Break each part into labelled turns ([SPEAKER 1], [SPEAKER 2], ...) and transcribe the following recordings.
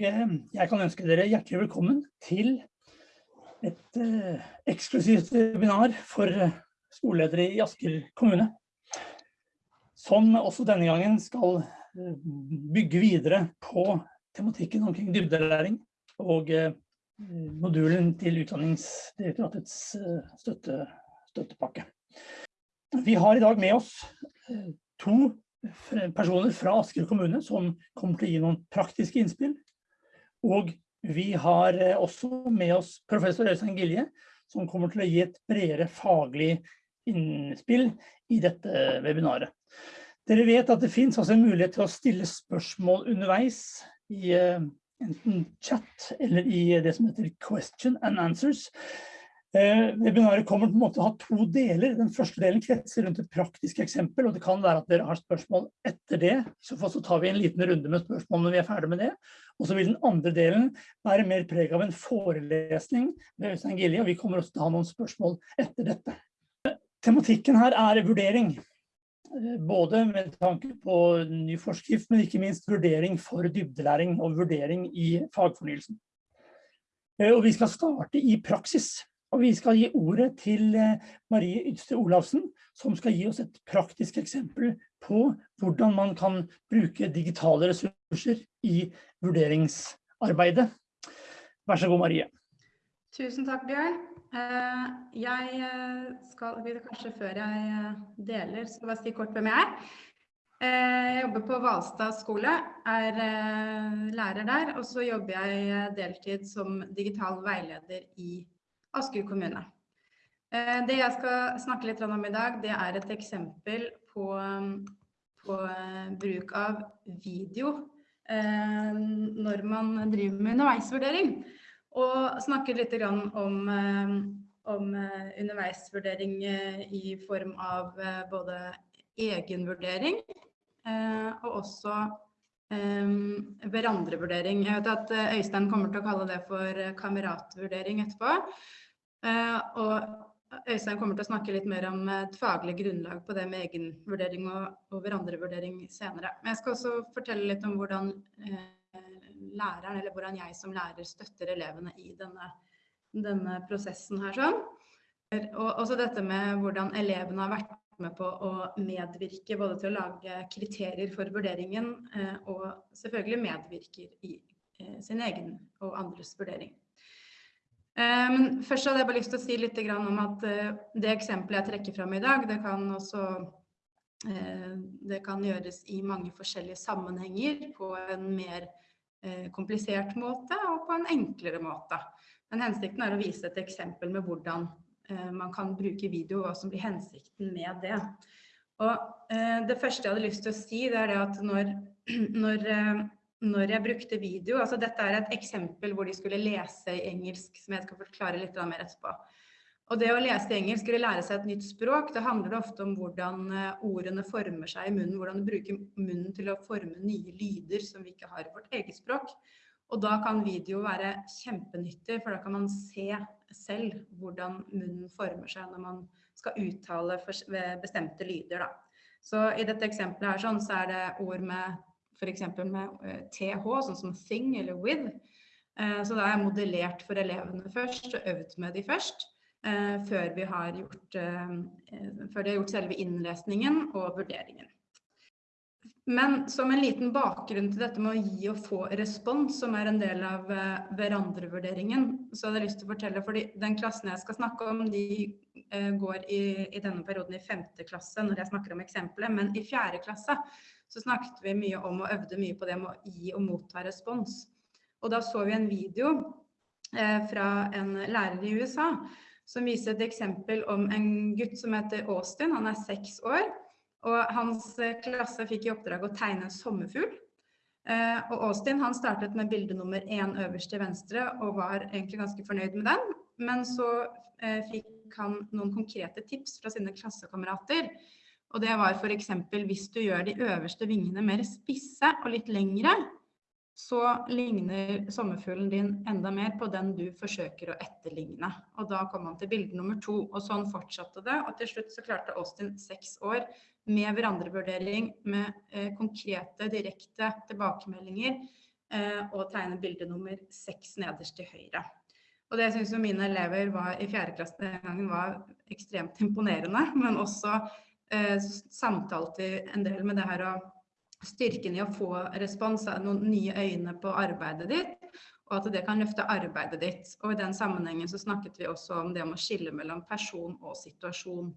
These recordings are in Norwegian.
[SPEAKER 1] Eh, jeg kan ønske dere hjertelig velkommen til et eh, eksklusivt webinar for eh, skoleledere i Asker kommune. Som også denne gangen skal bygge videre på tematikken omkring dybdelæring og modulen til Utdanningsdirektoratets støtte, støttepakke. Vi har i dag med oss to personer fra Asker kommune som kommer til å gi noen praktiske innspill. Og vi har eh, også med oss professor Øystein Gilje, som kommer til å gi et bredere faglig innspill i dette webinaret. Dere vet at det finnes også en mulighet til å stille spørsmål underveis i eh, enten chat eller i det som heter question and answers. Eh, webinaret kommer på en måte å ha to deler. Den første delen kretser rundt et praktisk eksempel, og det kan være at dere har spørsmål etter det. Så så tar vi en liten runde med spørsmål når vi er ferdig med det. Og så vil den andre delen være mer preg av en forelesning med Øystein Gilje, og vi kommer også til å ha noen spørsmål etter dette. Tematikken her er vurdering. Eh, både med tanke på ny forskrift, men ikke minst vurdering for dybdelæring og vurdering i fagfornyelsen. Eh, og vi skal starte i praksis. Og vi skal gi ordet til eh, Marie Ydste Olafsen, som skal gi oss et praktisk eksempel på hvordan man kan bruke digitale ressurser i vurderingsarbeidet. Vær så god, Marie.
[SPEAKER 2] Tusen takk, Bjørn. Eh, jeg eh, skal, kanskje før jeg deler, skal bare si kort hvem jeg er. Jeg jobber på Valstad skole, er lærer der, og så jobber jeg deltid som digital veileder i Asker kommune. Eh, det jeg skal snakke litt om i dag, det er et eksempel på, på eh, bruk av video eh, når man driver med underveisvurdering. Og snakke litt om, om underveisvurdering i form av både egenvurdering og også hverandrevurdering. Jeg vet at Øystein kommer til å kalle det for kameratvurdering etterpå. Eh, og Øystein kommer til å snakke litt mer om et faglig grunnlag på det med egenvurdering og, hverandrevurdering senere. Men jeg skal også fortelle litt om hvordan eh, læreren, eller hvordan jeg som lærer støtter elevene i denne, denne prosessen her sånn. Og også dette med hvordan elevene har vært med på å medvirke både til å lage kriterier for vurderingen, eh, og selvfølgelig medvirker i eh, sin egen og andres vurdering. Eh, men først hadde jeg bare lyst til å si litt om at det eksempelet jeg trekker fram i dag, det kan også det kan gjøres i mange forskjellige sammenhenger på en mer komplisert måte og på en enklere måte. Men hensikten er å vise et eksempel med hvordan man kan bruke video, og hva som blir hensikten med det. Og det første jeg hadde lyst til å si, det er det at når, når når jeg brukte video, altså dette er et eksempel hvor de skulle lese i engelsk, som jeg skal forklare litt mer etterpå. Og det å lese i engelsk eller lære seg et nytt språk, det handler ofte om hvordan eh, ordene former seg i munnen, hvordan du bruker munnen til å forme nye lyder som vi ikke har i vårt eget språk. Og da kan video være kjempenyttig, for da kan man se selv hvordan munnen former seg når man skal uttale bestemte lyder. Da. Så i dette eksempelet her sånn, så er det ord med f.eks. med TH, eh, sånn som thing eller with. Eh, så da har jeg modellert for elevene først og øvd med de først. Eh, før, vi har gjort, før de har gjort selve innlesningen og vurderingen. Men som en liten bakgrunn til dette med å gi og få respons, som er en del av hverandrevurderingen, så hadde jeg lyst til å fortelle, for den klassen jeg skal snakke om, de går i, i denne perioden i femte klasse når jeg snakker om eksempelet, men i fjerde klasse så snakket vi mye om og øvde mye på det med å gi og motta respons. Og da så vi en video eh, fra en lærer i USA som viser et eksempel om en gutt som heter Austin. Han er seks år, og hans eh, klasse fikk i oppdrag å tegne en sommerfugl. Eh, og Austin han startet med bilde nummer én øverst til venstre og var egentlig ganske fornøyd med den. Men så eh, fikk han noen konkrete tips fra sine klassekamerater og det var f.eks. hvis du gjør de øverste vingene mer spisse og litt lengre, så ligner sommerfuglen din enda mer på den du forsøker å etterligne. Og da kom han til bilde nummer to, og sånn fortsatte det. Og til slutt så klarte Austin seks år med hverandrevurdering, med eh, konkrete, direkte tilbakemeldinger, eh, og tegne bilde nummer seks nederst til høyre. Og det syns mine elever var, i fjerde klasse den gangen var ekstremt imponerende, men også eh, samtalte en del med det her å styrken i å få respons, noen nye øyne på arbeidet ditt, og at det kan løfte arbeidet ditt. Og i den sammenhengen så snakket vi også om det om å skille mellom person og situasjon.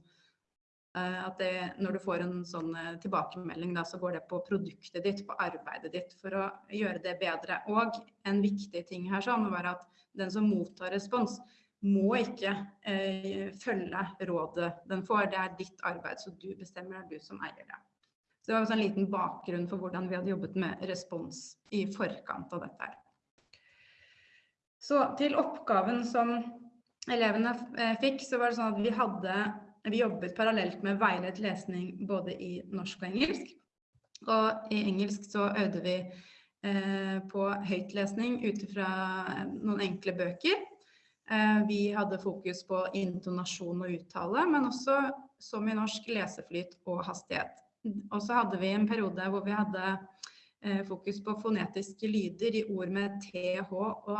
[SPEAKER 2] Eh, at det, når du får en sånn eh, tilbakemelding, da, så går det på produktet ditt, på arbeidet ditt, for å gjøre det bedre. Og en viktig ting her sånn var at den som mottar respons, må ikke eh, følge rådet den får. Det er ditt arbeid, så du bestemmer, det er du som eier det. Så det var en liten bakgrunn for hvordan vi hadde jobbet med respons i forkant av dette. Så til oppgaven som elevene eh, fikk, så var det sånn at vi hadde vi jobbet parallelt med veiledet lesning både i norsk og engelsk. Og i engelsk så øvde vi Eh, på høytlesning ut fra eh, noen enkle bøker. Eh, vi hadde fokus på intonasjon og uttale, men også som i norsk leseflyt og hastighet. Og så hadde vi en periode hvor vi hadde fokus på fonetiske lyder i ord med TH og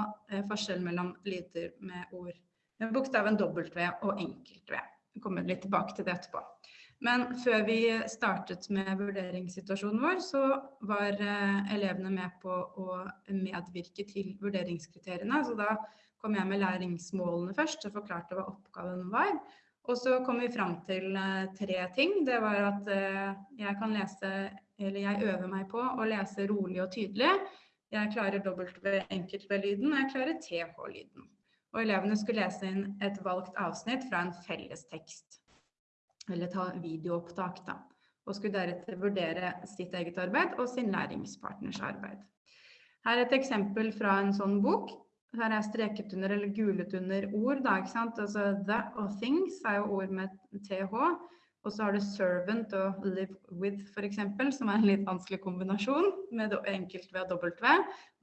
[SPEAKER 2] forskjell mellom lyder med ord med bokstaven W og enkelt-V. Vi kommer litt tilbake til det etterpå. Men før vi startet med vurderingssituasjonen vår, så var eh, elevene med på å medvirke til vurderingskriteriene. Så da kom jeg med læringsmålene først og forklarte hva oppgaven var. Og så kom vi fram til eh, tre ting. Det var at eh, jeg kan lese, eller jeg øver meg på å lese rolig og tydelig. Jeg klarer W-enkelt-lyden, og jeg klarer TH-lyden. Og elevene skulle lese inn et valgt avsnitt fra en felles tekst eller ta videoopptak, da. Og skulle deretter vurdere sitt eget arbeid og sin læringspartners arbeid. Her er et eksempel fra en sånn bok. Her er streket under eller gulet under ord. Da, ikke sant? Altså the og things er jo ord med th. Og så har du servant og live with, f.eks., som er en litt vanskelig kombinasjon med enkelt og W.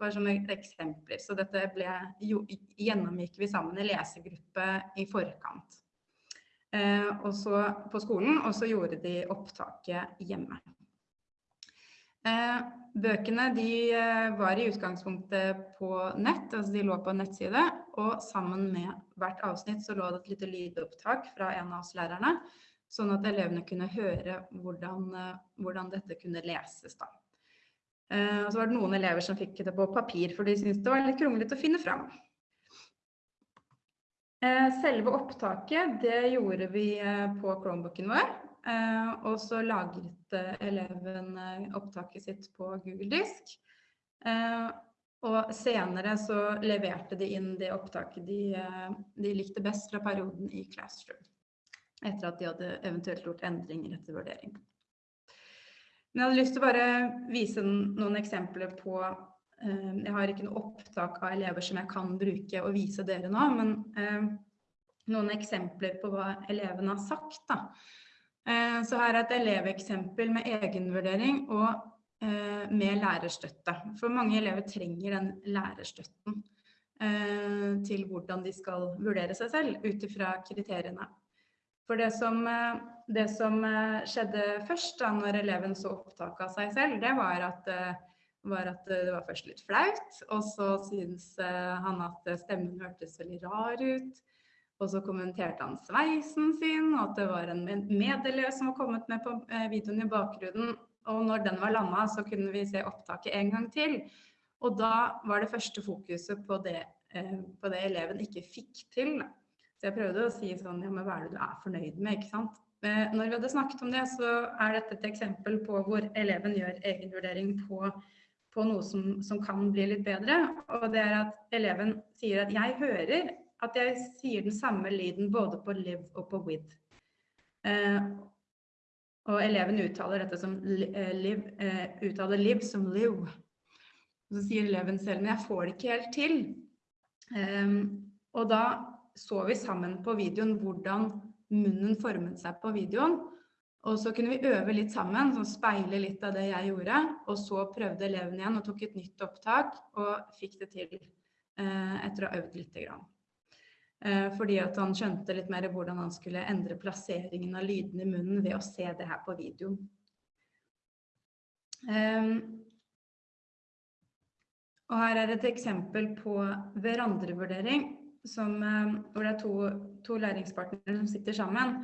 [SPEAKER 2] Bare som eksempler. Så dette ble, jo, gjennomgikk vi sammen i lesegruppe i forkant. Eh, og så på skolen, og så gjorde de opptaket hjemme. Eh, bøkene eh, var i utgangspunktet på nett, altså de lå på en nettside. Og sammen med hvert avsnitt så lå det et lite lydopptak fra en av oss lærerne. Sånn at elevene kunne høre hvordan, hvordan dette kunne leses. da. Og så var det noen elever som fikk det på papir, for de syntes det var litt kronglete å finne fram. Eh, selve opptaket det gjorde vi eh, på Chromebooken vår. Eh, og så lagret eleven opptaket sitt på Google Disk. Og senere så leverte de inn det opptaket de, de likte best fra perioden i Classroom. Etter at de hadde eventuelt gjort endringer etter vurdering. Men jeg hadde lyst til å bare vise noen eksempler på Eh, jeg har ikke noe opptak av elever som jeg kan bruke og vise dere nå, men eh, noen eksempler på hva elevene har sagt. Da. Eh, så her er et eleveksempel med egenvurdering og med lærerstøtte. For mange elever trenger den lærerstøtten til hvordan de skal vurdere seg selv ut ifra kriteriene. For det som, det som skjedde først da når eleven så opptak av seg selv, det var at var at det var først litt flaut, og så syntes eh, han at stemmen hørtes veldig rar ut. Og så kommenterte han sveisen sin, og at det var en medelev som var kommet med på eh, videoen i bakgrunnen. Og når den var landa, så kunne vi se opptaket en gang til. Og da var det første fokuset på det, eh, på det eleven ikke fikk til. Så jeg prøvde å si sånn, ja, men hva er det du er fornøyd med, ikke sant? Når vi hadde snakket om det, så er dette et eksempel på hvor eleven gjør egenvurdering på på noe som, som, kan bli litt bedre. Og det er at eleven sier at jeg hører at jeg sier den samme lyden både på live og på with. Eh, og eleven uttaler dette som liv, live, eh, uttaler live som live. Og så sier eleven selv men jeg får det ikke helt til. Eh, og da så vi sammen på videoen hvordan munnen formet seg på videoen. Og så kunne vi øve litt sammen, sånn speile litt av det jeg gjorde. Og så prøvde eleven igjen og tok et nytt opptak og fikk det til eh, etter å ha øvd lite grann. Eh, fordi at han skjønte litt mer hvordan han skulle endre plasseringen av lydene i munnen ved å se det her på videoen. Eh, Og her er et eksempel på hverandrevurdering, som, eh, hvor det er to, to læringspartnere som sitter sammen.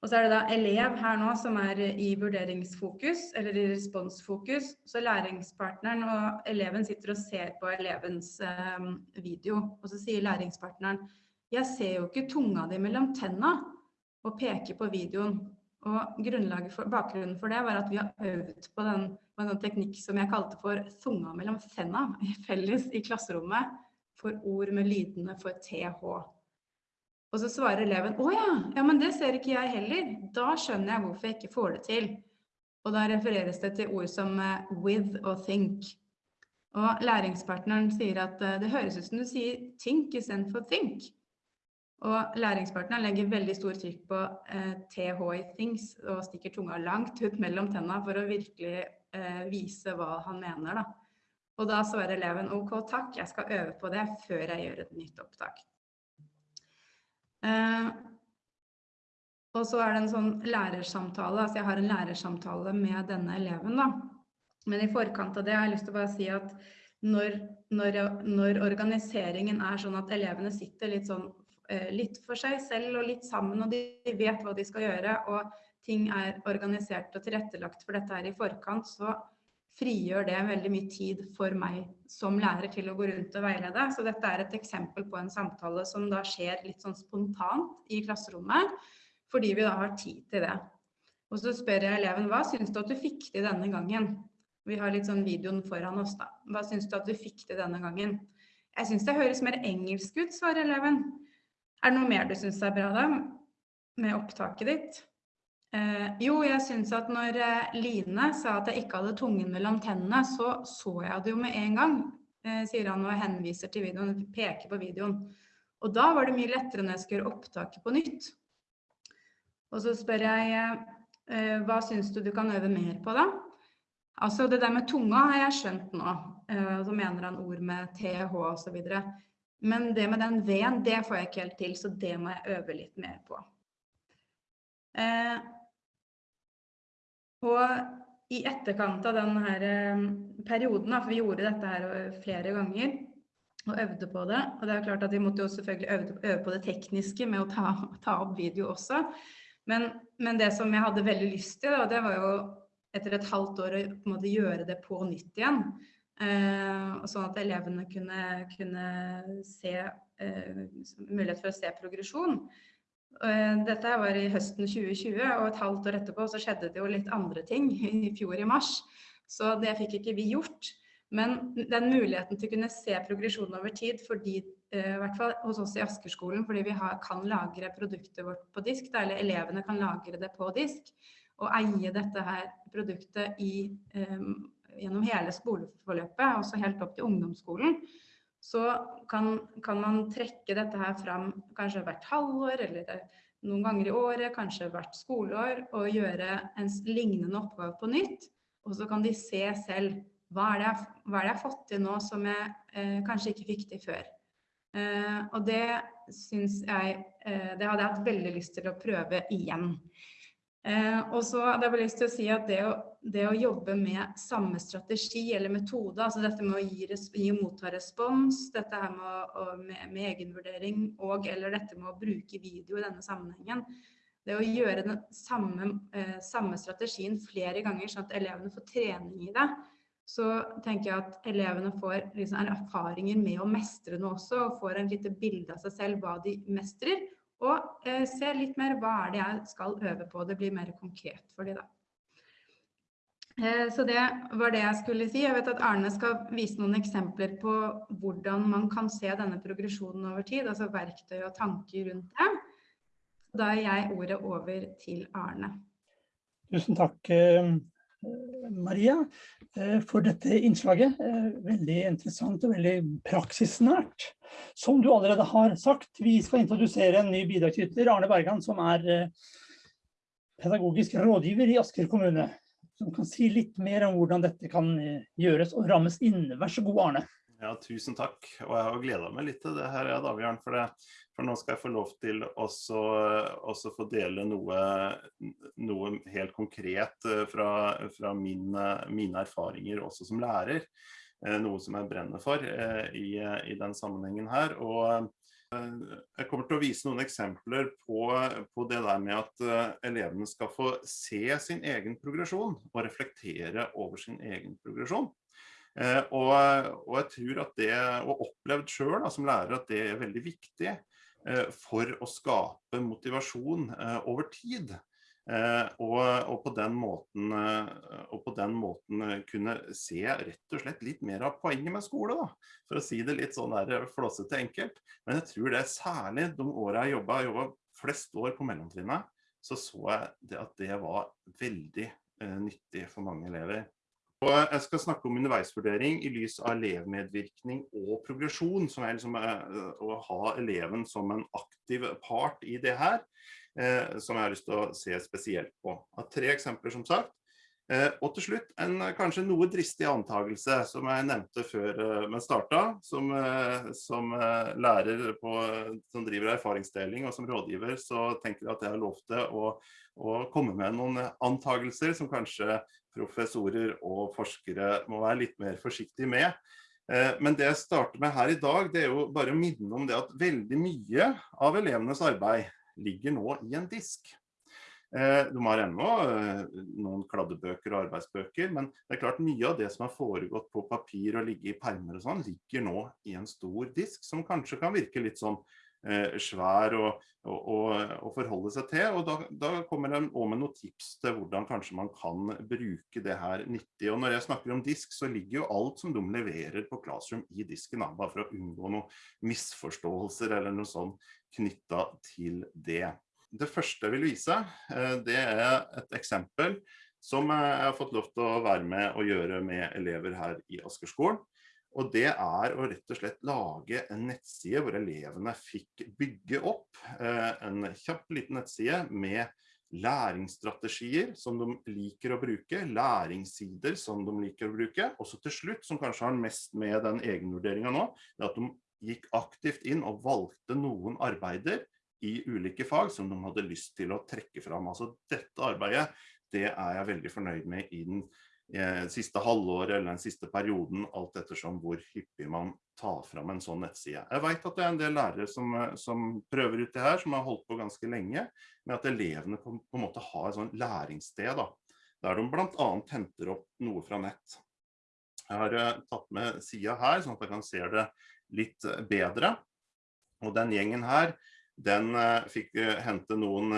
[SPEAKER 2] Og så er det da elev her nå som er i vurderingsfokus, eller i responsfokus. Så læringspartneren og eleven sitter og ser på elevens eh, video. Og så sier læringspartneren jeg ser jo ikke tunga di mellom tenna, og peker på videoen. Og for, bakgrunnen for det var at vi har øvd på den, på den teknikk som jeg kalte for tunga mellom tenna felles i klasserommet for ord med lydene for TH. Og så svarer eleven å ja, ja, men det ser ikke jeg heller. Da skjønner jeg hvorfor jeg ikke får det til. Og da refereres det til ord som eh, with og think. Og læringspartneren sier at eh, det høres ut som du sier think istedenfor think. Og læringspartneren legger veldig stor trykk på eh, TH i things og stikker tunga langt ut mellom tenna for å virkelig eh, vise hva han mener. Da. Og da svarer eleven OK, takk, jeg skal øve på det før jeg gjør et nytt opptak. Eh, og så er det en sånn lærersamtale, altså jeg har en lærersamtale med denne eleven da. Men i forkant av det har jeg lyst til å bare si at når, når, når organiseringen er sånn at elevene sitter litt sånn eh, litt for seg selv og litt sammen, og de vet hva de skal gjøre, og ting er organisert og tilrettelagt for dette her i forkant, så frigjør det veldig mye tid for meg som lærer til å gå rundt og veilede. Så dette er et eksempel på en samtale som da skjer litt sånn spontant i klasserommet, fordi vi da har tid til det. Og så spør jeg eleven, hva syns du at du fikk til denne gangen? Vi har litt sånn videoen foran oss da. Hva syns du at du fikk til denne gangen? Jeg syns det høres mer engelsk ut, svarer eleven. Er det noe mer du syns er bra da, med opptaket ditt? Eh, jo, jeg syns at når eh, Line sa at jeg ikke hadde tungen mellom tennene, så så jeg det jo med en gang, eh, sier han og henviser til videoen, peker på videoen. Og da var det mye lettere når jeg skulle gjøre opptaket på nytt. Og så spør jeg eh, hva syns du du kan øve mer på da? Altså det der med tunga har jeg skjønt nå. Eh, så mener han ord med TH og videre. Men det med den V-en, det får jeg ikke helt til, så det må jeg øve litt mer på. Eh, og i etterkant av denne her perioden, for vi gjorde dette her eh, flere ganger og øvde på det, og det er klart at vi måtte jo selvfølgelig øve, på det tekniske med å ta, ta opp video også, men, men, det som jeg hadde veldig lyst til, da, det var jo etter et halvt år å på en måte gjøre det på nytt igjen. Eh, sånn at elevene kunne, kunne se eh, mulighet for å se progresjon. Eh, dette var i høsten 2020, og et halvt år etterpå så skjedde det jo litt andre ting i fjor i mars. Så det fikk ikke vi gjort. Men den muligheten til å kunne se progresjonen over tid, fordi, eh, i hvert fall hos oss i Askerskolen, fordi vi har, kan lagre produktet vårt på disk, eller elevene kan lagre det på disk, og eie dette her produktet i, um, gjennom hele skoleforløpet, også helt opp til ungdomsskolen, så kan, kan, man trekke dette her fram kanskje hvert halvår eller noen ganger i året, kanskje hvert skoleår, og gjøre en lignende oppgave på nytt. Og så kan de se selv hva er det jeg, hva er det jeg har fått til nå som jeg eh, kanskje ikke fikk til før. Eh, og det syns jeg eh, Det hadde jeg hatt veldig lyst til å prøve igjen. Eh, og så hadde jeg bare lyst til å si at det å, det å, jobbe med samme strategi eller metode, altså dette med å gi, gi og motta respons, dette her med, å, med, med egenvurdering og eller dette med å bruke video i denne sammenhengen, det å gjøre den samme, eh, samme strategien flere ganger, sånn at elevene får trening i det, så tenker jeg at elevene får liksom erfaringer med å mestre noe også, og får en lite bilde av seg selv hva de mestrer, og eh, se litt mer hva er det jeg skal øve på. Det blir mer konkret for de da. Eh, så det var det jeg skulle si. Jeg vet at Arne skal vise noen eksempler på hvordan man kan se denne progresjonen over tid, altså verktøy og tanker rundt det. Da er jeg ordet over til Arne.
[SPEAKER 1] Tusen takk, eh, Maria, eh, for dette innslaget. Eh, veldig interessant og veldig praksisnært. Som du allerede har sagt, vi skal introdusere en ny bidragsyter, Arne Bergan, som er eh, pedagogisk rådgiver i Asker kommune. Som kan si litt mer om hvordan dette kan gjøres og rammes inn. Vær så god, Arne.
[SPEAKER 3] Ja, tusen takk. Og jeg har gleda meg litt til det her, ja, Davian, for, det, for nå skal jeg få lov til også, også få dele noe, noe, helt konkret eh, fra, fra mine, mine, erfaringer også som lærer. noe som jeg brenner for i, i den sammenhengen her. Og jeg kommer til å vise noen eksempler på, på det der med at elevene skal få se sin egen progresjon og reflektere over sin egen progresjon. Eh, og, og, jeg tror at det, og opplevd selv som lærer, at det er veldig viktig eh, for å skape motivasjon eh, over tid. Og, og, på måten, og på den måten kunne se rett og slett litt mer av poenget med skole, da. For å si det litt sånn der flåsete enkelt. Men jeg tror det særlig de årene jeg jobbet, jeg jobbet flest år på mellomtrinnet, så så jeg det at det var veldig nyttig for mange elever. Jeg skal snakke om underveisvurdering i lys av elevmedvirkning og progresjon, som er liksom eh, å ha eleven som en aktiv part i det her, eh, som jeg har lyst til å se spesielt på. Av tre eksempler som sagt. Eh, og til slutt en kanskje noe dristig antakelse som jeg nevnte før vi startet, som, som lærer på, som driver erfaringsdeling og som rådgiver, så tenker jeg at jeg har lov til å, å komme med noen antakelser som kanskje professorer og forskere må være litt mer forsiktige med. Eh, men det jeg starter med her i dag, det er jo bare å minne om det at veldig mye av elevenes arbeid ligger nå i en disk. Eh, de har ennå eh, noen kladdebøker og arbeidsbøker, men det er klart mye av det som har foregått på papir og ligge i permer og sånn, ligger nå i en stor disk, som kanskje kan virke litt sånn svær å, forholde seg til. Og da, da kommer jeg også med noen tips til hvordan kanskje man kan bruke det her nyttig. Og når jeg snakker om disk, så ligger jo alt som de leverer på Classroom i disken, bare for å unngå noen misforståelser eller noe sånn knyttet til det. Det første jeg vil vise, eh, det er et eksempel som jeg har fått lov til å være med og gjøre med elever her i Askerskolen. Og det er å rett og slett lage en nettside hvor elevene fikk bygge opp eh, en kjapp liten nettside med læringsstrategier som de liker å bruke, læringssider som de liker å bruke, og så til slutt, som kanskje har mest med den egenvurderingen nå, det er at de gikk aktivt inn og valgte noen arbeider i ulike fag som de hadde lyst til å trekke fram. Altså dette arbeidet, det er jeg veldig fornøyd med i den siste halvåret eller den siste perioden, alt ettersom hvor hyppig man tar fram en sånn nettside. Jeg vet at det er en del lærere som, eh, som prøver ut det her, som har holdt på ganske lenge, med at elevene på, på en måte har et sånn læringssted, da, der de blant annet henter opp noe fra nett. Jeg har uh, tatt med sida her, sånn at jeg kan se det litt bedre. Og den gjengen her, den fikk hente noen,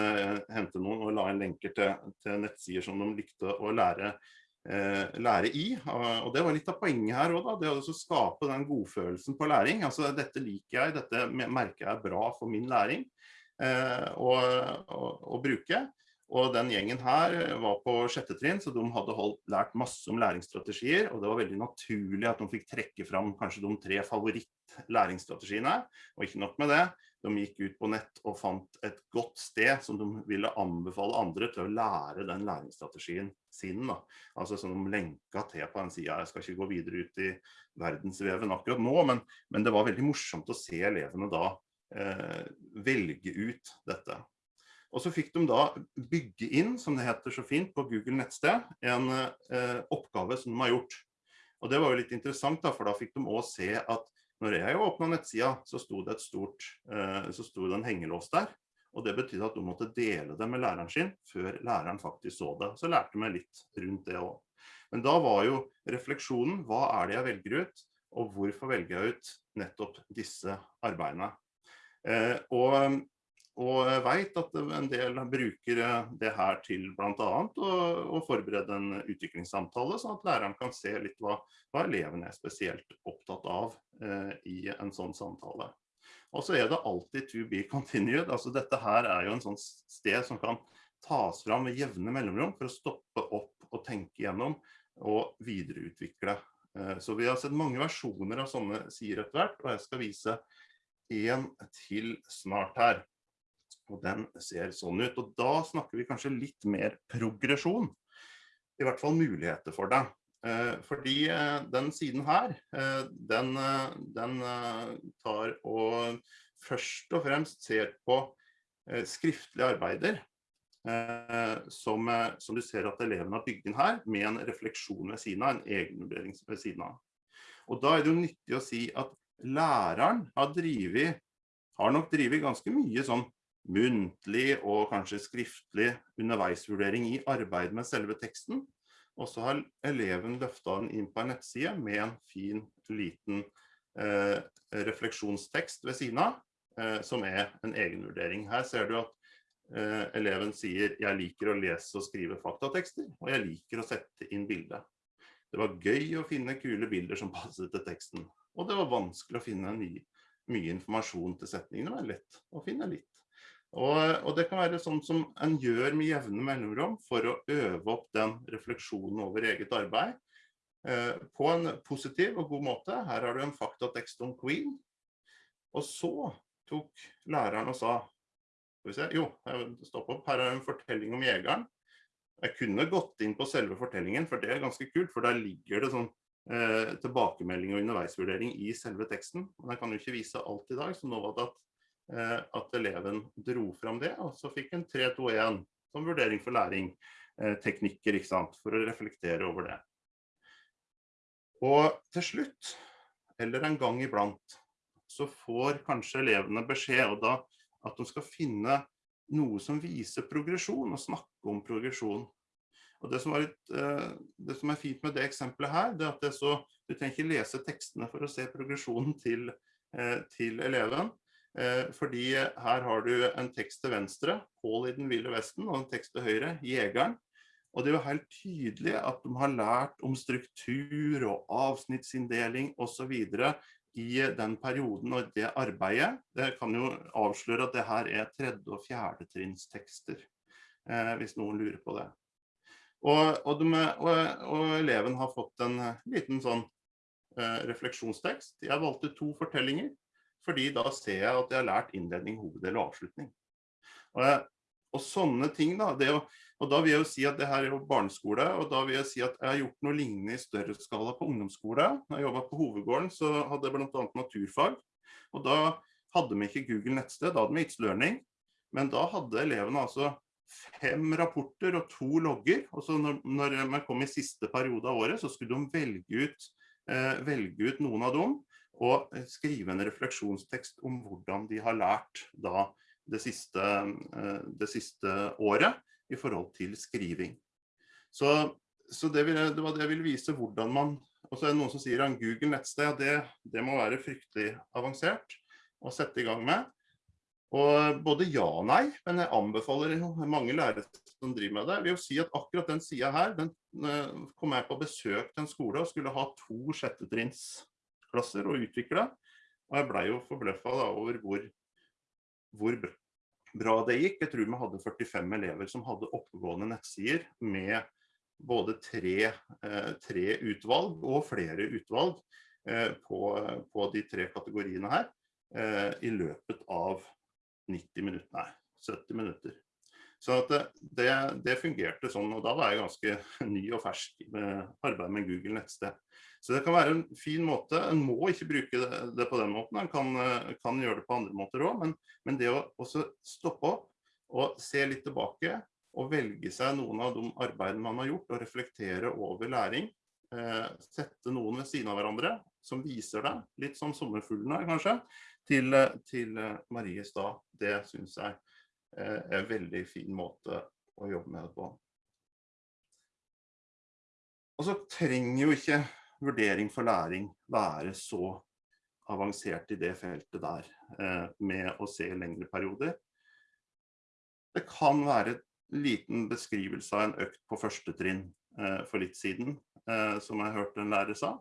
[SPEAKER 3] hente, noen, og la inn lenker til, til nettsider som de likte å lære Eh, lære i. Og det var litt av poenget her da, det å skape den godfølelsen på læring. Altså dette liker jeg, dette merker jeg er bra for min læring eh, å, bruke. Og den gjengen her var på sjette trinn, så de hadde holdt, lært masse om læringsstrategier, og det var veldig naturlig at de fikk trekke fram kanskje de tre favoritt-læringsstrategiene. Og ikke nok med det, de gikk ut på nett og fant et godt sted som de ville anbefale andre til å lære den læringsstrategien sin. Da. Altså som de lenka til på en side. Jeg skal ikke gå videre ut i verdensveven akkurat nå, men, men det var veldig morsomt å se elevene da eh, velge ut dette. Og så fikk de da bygge inn, som det heter så fint på Google nettsted, en eh, oppgave som de har gjort. Og det var jo litt interessant da, for da fikk de også se at når jeg åpna nettsida, så sto det et stort, eh, så sto det en hengelås der. Og det betydde at du måtte dele det med læreren sin før læreren faktisk så det. Så lærte vi litt rundt det også. Men da var jo refleksjonen, hva er det jeg velger ut? Og hvorfor velger jeg ut nettopp disse arbeidene? Eh, og og jeg vet at en del bruker det her til annet å, å forberede en utviklingssamtale, sånn at læreren kan se litt hva, hva elevene er spesielt opptatt av eh, i en sånn samtale. Og så er det alltid to be continued. altså Dette her er jo en sånn sted som kan tas fram med jevne mellomrom for å stoppe opp og tenke gjennom og videreutvikle. Eh, så vi har sett mange versjoner av sånne sider etter hvert, og jeg skal vise en til snart her. Og den ser sånn ut. Og da snakker vi kanskje litt mer progresjon. I hvert fall muligheter for det. Eh, fordi eh, den siden her, eh, den, den tar og først og fremst ser på skriftlige arbeider som, som, du ser at elevene har bygd inn her, med en refleksjon ved siden av, en egenvurdering ved siden av. Og da er det jo nyttig å si at læreren har drivet, har nok drivet ganske mye sånn muntlig og kanskje skriftlig underveisvurdering i arbeid med selve teksten. Og så har eleven løftet den inn på en nettside med en fin, liten eh, refleksjonstekst ved siden av, eh, som er en egenvurdering. Her ser du at eh, eleven sier jeg liker å lese og skrive faktatekster, og jeg liker å sette inn bilder». Det var gøy å finne kule bilder som passet til teksten, og det var vanskelig å finne ny, mye informasjon til setningene, men lett å finne litt. Og, og, det kan være sånn som en gjør med jevne mellomrom for å øve opp den refleksjonen over eget arbeid eh, på en positiv og god måte. Her har du en faktatekst om Queen. Og så tok læreren og sa, skal vi se, jo, stopp opp, her er en fortelling om jegeren. Jeg kunne gått inn på selve fortellingen, for det er ganske kult, for der ligger det sånn eh, tilbakemelding og underveisvurdering i selve teksten. Men jeg kan jo ikke vise alt i dag, så nå var det at at eleven dro fram det, og så fikk en 3-2-1 som vurdering for læring, eh, teknikker, ikke sant, for å reflektere over det. Og til slutt, eller en gang iblant, så får kanskje elevene beskjed og da at de skal finne noe som viser progresjon, og snakke om progresjon. Og det som, litt, eh, det som, er fint med det eksempelet her, det er at det så, du trenger ikke lese tekstene for å se progresjonen til, til eleven. Eh, fordi her har du en tekst til venstre, Pål i den ville vesten, og en tekst til høyre, Jegeren. Og det er jo helt tydelig at de har lært om struktur og avsnittsinndeling osv. i den perioden og det arbeidet. Det kan jo avsløre at det her er tredje- og fjerdetrinnstekster, eh, hvis noen lurer på det. Og, og, de, og, og, eleven har fått en liten sånn eh, refleksjonstekst. Jeg valgte to fortellinger fordi da ser jeg at jeg har lært innledning, hoveddel og avslutning. Og, og sånne ting da, å, og da vil jeg jo si at det her er jo barneskole, og da vil jeg si at jeg har gjort noe lignende i større skala på ungdomsskole. Når jeg jobbet på hovedgården så hadde jeg blant annet naturfag, og da hadde vi ikke Google nettsted, da hadde vi It's Learning, men da hadde elevene altså fem rapporter og to logger, og så når, når man kom i siste periode av året, så skulle de velge ut, eh, velge ut noen av dem, og skrive en refleksjonstekst om hvordan de har lært da det siste, eh, det siste året i forhold til skriving. Så, så det, vil, det, var det jeg ville vise hvordan man og så er det noen som sier at Google nettsted, det, det må være fryktelig avansert å sette i gang med. Og både ja og nei, men jeg anbefaler mange lærere som driver med det. Vil jo si at akkurat den sida her, den eh, kom jeg på besøk til en skole og skulle ha to sjettetrinns klasser og utvikle. Og jeg blei jo forbløffa over hvor, hvor, bra det gikk. Jeg tror vi hadde 45 elever som hadde oppegående nettsider med både tre, eh, tre utvalg og flere utvalg eh, på, på, de tre kategoriene her eh, i løpet av 90 minutter, nei, 70 minutter. Så det, det, det, fungerte sånn, og da var jeg ganske ny og fersk med arbeid med Google nettsted. Så det kan være en fin måte. En må ikke bruke det, på den måten, en kan, kan, gjøre det på andre måter òg. Men, men, det å også stoppe opp og se litt tilbake og velge seg noen av de arbeidene man har gjort, og reflektere over læring. Eh, sette noen ved siden av hverandre som viser deg, litt som sommerfuglene kanskje, til, til Marie Stad. Det syns jeg Eh, en veldig fin måte å jobbe med det på. Og så trenger jo ikke vurdering for læring være så avansert i det feltet der, eh, med å se lengre perioder. Det kan være en liten beskrivelse av en økt på første trinn eh, for litt siden, som jeg hørte en lærer sa.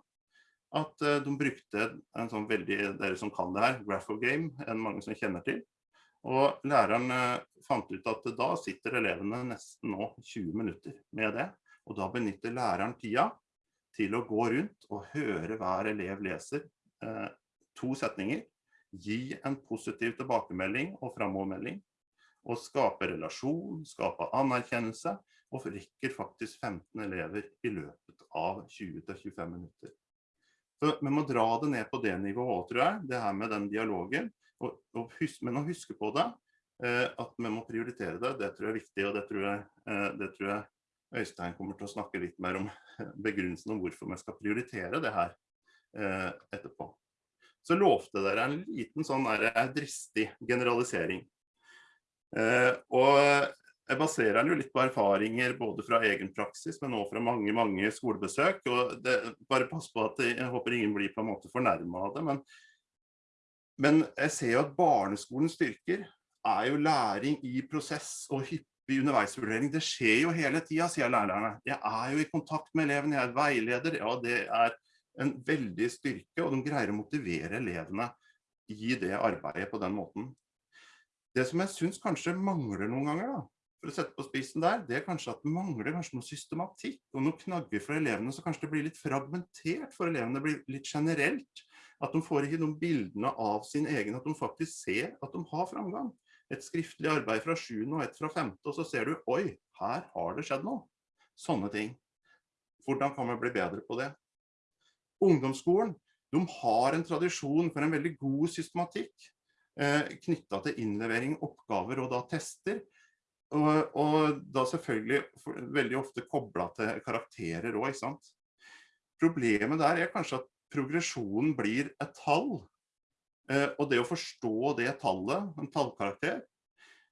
[SPEAKER 3] At de brukte en sånn veldig, dere som kan det her, graph of game, enn mange som kjenner til. Og læreren eh, fant ut at da sitter elevene nesten nå 20 minutter med det. Og da benytter læreren tida til å gå rundt og høre hver elev leser eh, to setninger. Gi en positiv tilbakemelding og framovermelding. Og skape relasjon, skape anerkjennelse. Og rekker faktisk 15 elever i løpet av 20-25 minutter. Så vi må dra det ned på det nivået, tror jeg. Det her med den dialogen. Og, og husk, men å huske på det, eh, at vi må prioritere det, det tror jeg er viktig. Og det tror jeg, eh, det tror jeg Øystein kommer til å snakke litt mer om begrunnelsen om hvorfor vi skal prioritere det her. eh, etterpå. Så lovte dere en liten sånn dristig generalisering. Og jeg baserer den jo litt på erfaringer både fra egen praksis, men også fra mange mange skolebesøk. og det, Bare pass på at jeg håper ingen blir på en måte fornærmet av det. Men, men jeg ser jo at barneskolens styrker er jo læring i prosess og hyppig underveisvurdering. Det skjer jo hele tida, sier lærerne. Jeg er jo i kontakt med elevene, jeg er veileder. Ja, det er en veldig styrke, og de greier å motivere elevene i det arbeidet på den måten. Det som jeg syns kanskje mangler noen ganger, da, for å sette på spissen der, det er kanskje at det mangler kanskje noe systematikk og noen knagger for elevene, så kanskje det blir litt fragmentert for elevene, det blir litt generelt. At de får ikke noen bildene av sin egen, at de faktisk ser at de har framgang. Et skriftlig arbeid fra 7. og et fra 5. og så ser du, oi, her har det skjedd noe. Sånne ting. Hvordan kan vi bli bedre på det? Ungdomsskolen de har en tradisjon for en veldig god systematikk eh, knytta til innlevering, oppgaver og da tester. Og, og da selvfølgelig for, veldig ofte kobla til karakterer òg, ikke sant. Problemet der er kanskje at progresjonen blir et tall. Eh, og det å forstå det tallet, en tallkarakter,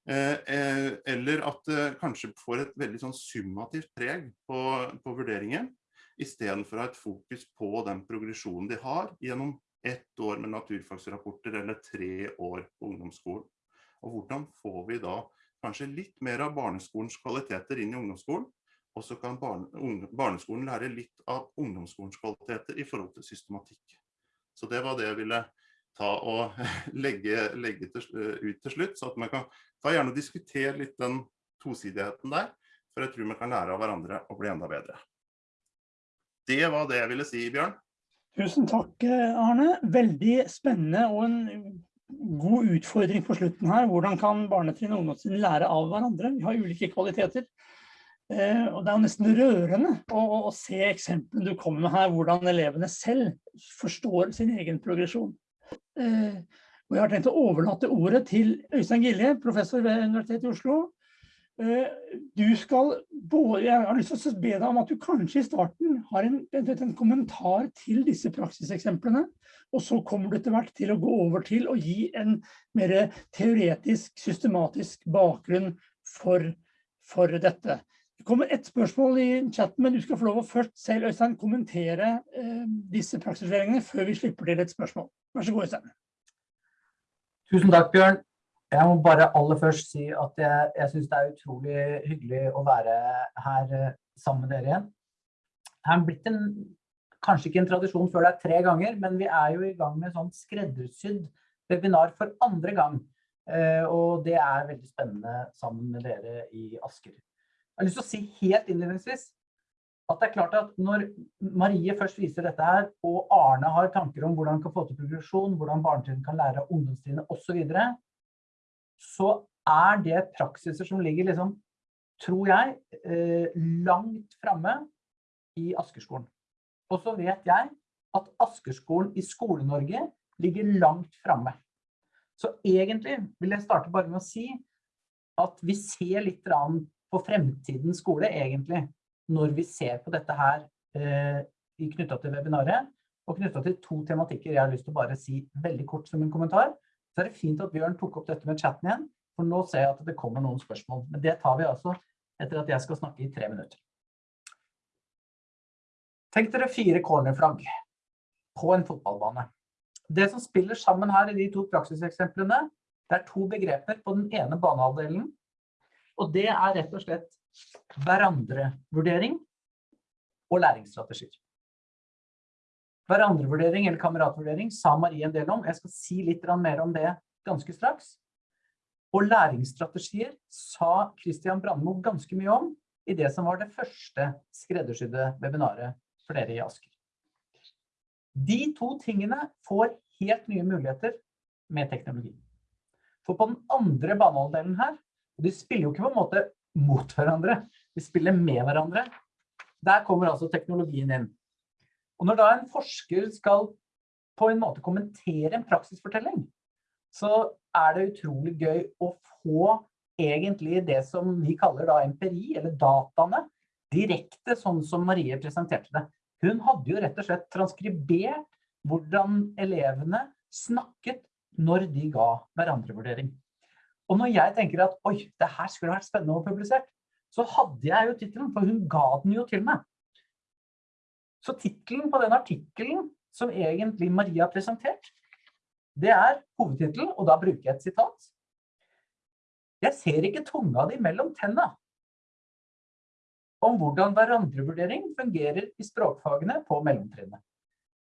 [SPEAKER 3] eh, eh, eller at det kanskje får et veldig sånn summativt preg på, på vurderingen, istedenfor å ha et fokus på den progresjonen de har gjennom ett år med naturfagsrapporter eller tre år på ungdomsskolen. Og hvordan får vi da kanskje litt mer av barneskolens kvaliteter inn i ungdomsskolen, og så kan barne, barneskolen lære litt av ungdomsskolens kvaliteter i forhold til systematikk. Så det var det jeg ville ta og legge, legge til, ut til slutt, så at man kan ta gjerne diskutere litt den tosidigheten der, for jeg tror man kan lære av hverandre og bli enda bedre. Det var det jeg ville si, Bjørn.
[SPEAKER 1] Tusen takk, Arne. Veldig spennende og en god utfordring på slutten her. Hvordan kan barnetrinn og ungdomstrinn lære av hverandre? Vi har ulike kvaliteter. Eh, og det er jo nesten rørende å, å se eksemplene du kommer med her, hvordan elevene selv forstår sin egen progresjon. Eh, og jeg har tenkt å overlate ordet til Øystein Gilje, professor ved Universitetet i Oslo, Eh, du skal Jeg har lyst til å be deg om at du kanskje i starten har en, en kommentar til disse praksiseksemplene. Og så kommer du etter hvert til å gå over til å gi en mer teoretisk, systematisk bakgrunn for, for dette. Det kommer ett spørsmål i chatten, men du skal få lov å først selv Øystein, kommentere eh, disse praksisvurderingene før vi slipper til et spørsmål. Vær så god, Øystein.
[SPEAKER 4] Tusen takk, Bjørn. Jeg må bare aller først si at jeg, jeg syns det er utrolig hyggelig å være her eh, sammen med dere igjen. Det er blitt en, kanskje ikke en tradisjon før det er tre ganger, men vi er jo i gang med sånn skreddersydd webinar for andre gang. Eh, og det er veldig spennende sammen med dere i Asker. Jeg har lyst til å si helt innledningsvis at det er klart at når Marie først viser dette her, og Arne har tanker om hvordan han kan få til progresjon, hvordan barnetrinnet kan lære av ungdomstrinnet osv., så så er det praksiser som ligger liksom, tror jeg, eh, langt framme i Askerskolen. Og så vet jeg at Askerskolen i Skole-Norge ligger langt framme. Så egentlig vil jeg starte bare med å si at vi ser litt på fremtidens skole, egentlig, når vi ser på dette her eh, knytta til webinaret, og knytta til to tematikker jeg har lyst til å bare si veldig kort som en kommentar så er det fint at Bjørn tok opp dette med chatten igjen, for nå ser jeg at det kommer noen spørsmål. Men det tar vi altså etter at jeg skal snakke i tre minutter. Tenk dere fire cornerflagg på en fotballbane. Det som spiller sammen her i de to praksiseksemplene, det er to begreper på den ene banehalvdelen, og det er rett og slett hverandrevurdering og læringsstrategier. Hverandrevurdering eller kameratvurdering sa Marie en del om. Jeg skal si litt mer om det ganske straks. Og læringsstrategier sa Christian Brandmo ganske mye om i det som var det første skreddersydde webinaret for dere i Asker. De to tingene får helt nye muligheter med teknologi. For på den andre banehalvdelen her, de spiller jo ikke på en måte mot hverandre, de spiller med hverandre, der kommer altså teknologien inn. Og når da en forsker skal på en måte kommentere en praksisfortelling, så er det utrolig gøy å få egentlig det som vi kaller da empiri, eller dataene, direkte sånn som Marie presenterte det. Hun hadde jo rett og slett transkribert hvordan elevene snakket når de ga hverandre vurdering. Og når jeg tenker at oi, det her skulle vært spennende å publisere, så hadde jeg jo tittelen, for hun ga den jo til meg. Så tittelen på den artikkelen som egentlig Maria presentert, det er hovedtittelen, og da bruker jeg et sitat. Jeg ser ikke tunga di mellom tenna. Om hvordan hverandrevurdering fungerer i språkfagene på mellomtrinnet.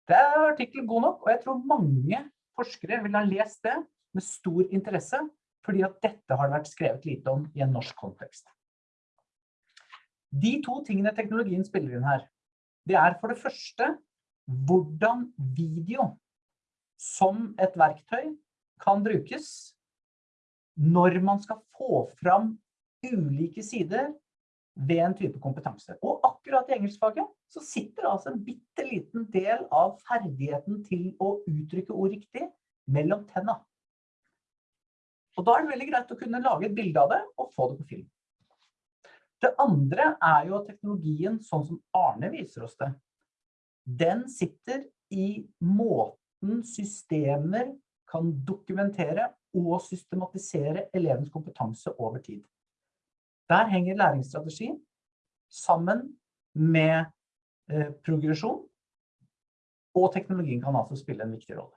[SPEAKER 4] Det er artikkel god nok, og jeg tror mange forskere vil ha lest det med stor interesse, fordi at dette har vært skrevet lite om i en norsk kontekst. De to tingene teknologien spiller inn her, det er for det første hvordan video som et verktøy kan brukes når man skal få fram ulike sider ved en type kompetanse. Og akkurat i engelskfaget så sitter altså en bitte liten del av ferdigheten til å uttrykke ord riktig mellom tenna. Og da er det veldig greit å kunne lage et bilde av det og få det på film. Det andre er jo teknologien, sånn som Arne viser oss det, den sitter i måten systemer kan dokumentere og systematisere elevens kompetanse over tid. Der henger læringsstrategi sammen med eh, progresjon, og teknologien kan altså spille en viktig rolle.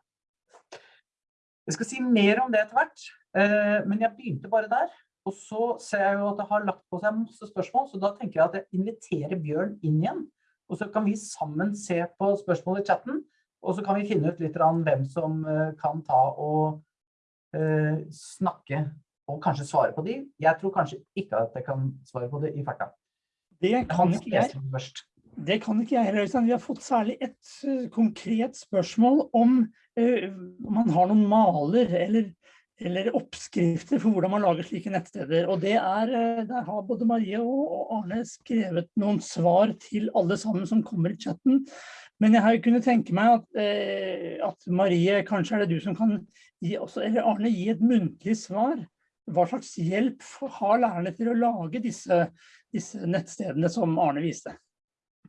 [SPEAKER 4] Jeg skal si mer om det etter hvert, eh, men jeg begynte bare der. Og så ser jeg jo at det har lagt på seg masse spørsmål, så da tenker jeg at jeg inviterer Bjørn inn igjen. Og så kan vi sammen se på spørsmål i chatten, og så kan vi finne ut litt om hvem som eh, kan ta og uh, snakke og kanskje svare på de. Jeg tror kanskje ikke at jeg kan svare på det i farta.
[SPEAKER 1] Det kan ikke jeg. Det kan ikke jeg heller. Øystein. Vi har fått særlig et konkret spørsmål om uh, man har noen maler eller, eller, oppskrifter for hvordan man lager slike nettsteder. Og det er, uh, der har både Marie og, Arne skrevet noen svar til alle sammen som kommer i chatten. Men jeg har kunnet tenke meg at, at Marie, kanskje er det du som kan gi, også, eller Arne, gi et muntlig svar hva slags hjelp har lærerne til å lage disse, disse nettstedene som Arne viste?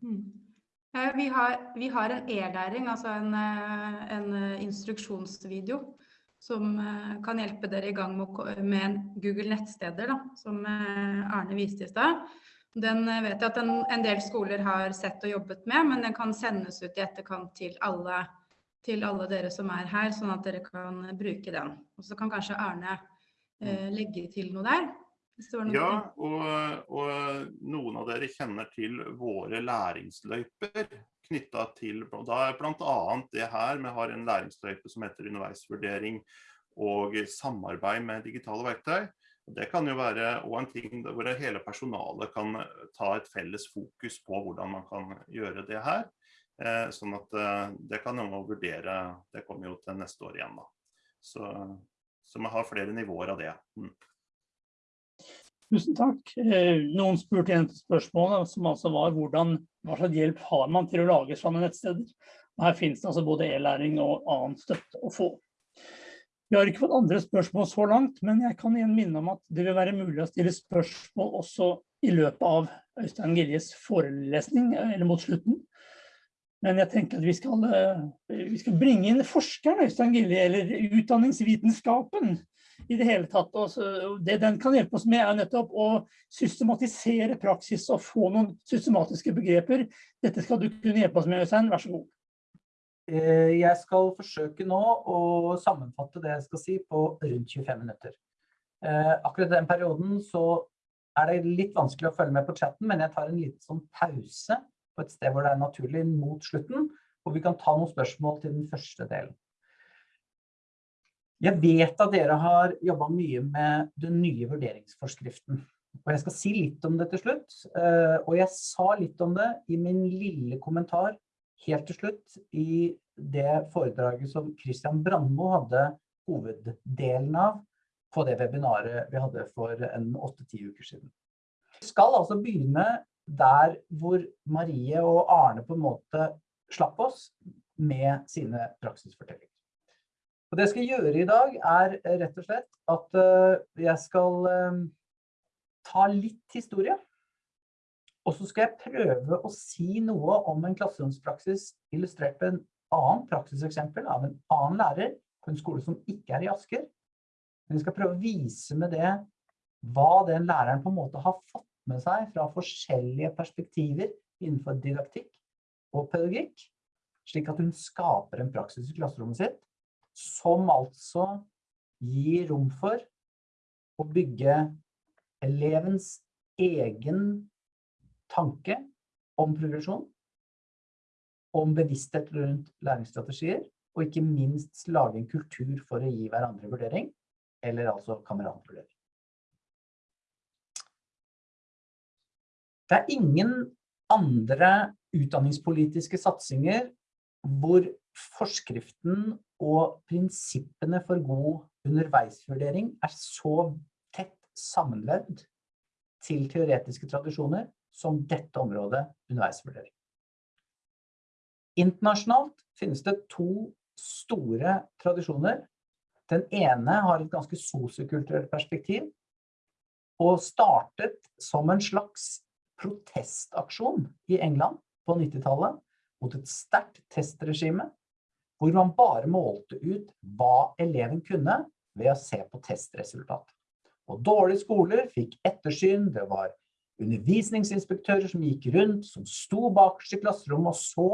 [SPEAKER 2] Mm. Vi har, vi har, en e-læring, altså en, eh, en, eh, instruksjonsvideo som eh, kan hjelpe dere i gang med med Google nettsteder, da, som Arne viste i stad. Den vet jeg at en, en, del skoler har sett og jobbet med, men den kan sendes ut i etterkant til alle, til alle dere som er her, sånn at dere kan bruke den. Og så kan kanskje Arne eh, legge til noe der?
[SPEAKER 3] Ja, og, og, noen av dere kjenner til våre læringsløyper knytta til da er bl.a. det her. Vi har en læringsløype som heter underveisvurdering og samarbeid med digitale verktøy. Det kan jo være en ting hvor hele personalet kan ta et felles fokus på hvordan man kan gjøre det her. Eh, sånn at eh, det kan man vurdere. Det kommer jo til neste år igjen. da. Så så vi har flere nivåer av det. Mm.
[SPEAKER 1] Tusen takk. Eh, noen spurte igjen til spørsmålet, som altså var hvordan, hva slags hjelp har man til å lage sånne nettsteder? Og her finnes det altså både e-læring og annen støtte å få. Vi har ikke fått andre spørsmål så langt, men jeg kan igjen minne om at det vil være mulig å stille spørsmål også i løpet av Øystein Giljes forelesning, eller mot slutten. Men jeg tenker at vi skal, eh, vi skal bringe inn forskeren Øystein Gilje, eller utdanningsvitenskapen i det hele tatt. Og det den kan hjelpe oss med er nettopp å systematisere praksis og få noen systematiske begreper. Dette skal du kunne hjelpe oss med, Øystein. Vær så god.
[SPEAKER 4] Eh, jeg skal forsøke nå å sammenfatte det jeg skal si på rundt 25 minutter. Eh, akkurat den perioden så er det litt vanskelig å følge med på chatten, men jeg tar en liten sånn pause på et sted hvor det er naturlig mot slutten, og vi kan ta noen spørsmål til den første delen. Jeg vet at dere har jobbet mye med den nye vurderingsforskriften. Og jeg skal si litt om det til slutt. Eh, og jeg sa litt om det i min lille kommentar helt til slutt i det foredraget som Christian Brandmo hadde hoveddelen av på det webinaret vi hadde for en 8-10 uker siden. Vi skal altså begynne der hvor Marie og Arne på en måte slapp oss med sine praksisfortellinger. Og det jeg skal gjøre i dag er rett og slett at eh, jeg skal eh, ta litt historie. Og så skal jeg prøve å si noe om en klasseromspraksis illustrert på en annen praksiseksempel av en annen lærer på en skole som ikke er i Asker. Men vi skal prøve å vise med det hva den læreren på en måte har fått med seg fra forskjellige perspektiver innenfor didaktikk og pedagogikk, slik at hun skaper en praksis i klasserommet sitt, som altså gir rom for å bygge elevens egen tanke om progresjon, om bevissthet rundt læringsstrategier, og ikke minst lage en kultur for å gi hverandre vurdering, eller altså kameratvurdering. Det er ingen andre utdanningspolitiske satsinger hvor forskriften og prinsippene for god underveisvurdering er så tett sammenlevd til teoretiske tradisjoner som dette området underveisvurdering. Internasjonalt finnes det to store tradisjoner. Den ene har et ganske sosiokulturelt perspektiv og startet som en slags protestaksjon i England på 90-tallet mot et sterkt testregime, hvor man bare målte ut hva eleven kunne ved å se på testresultat. Og dårlige skoler fikk ettersyn, det var undervisningsinspektører som gikk rundt, som sto bakerst i klasserommet og så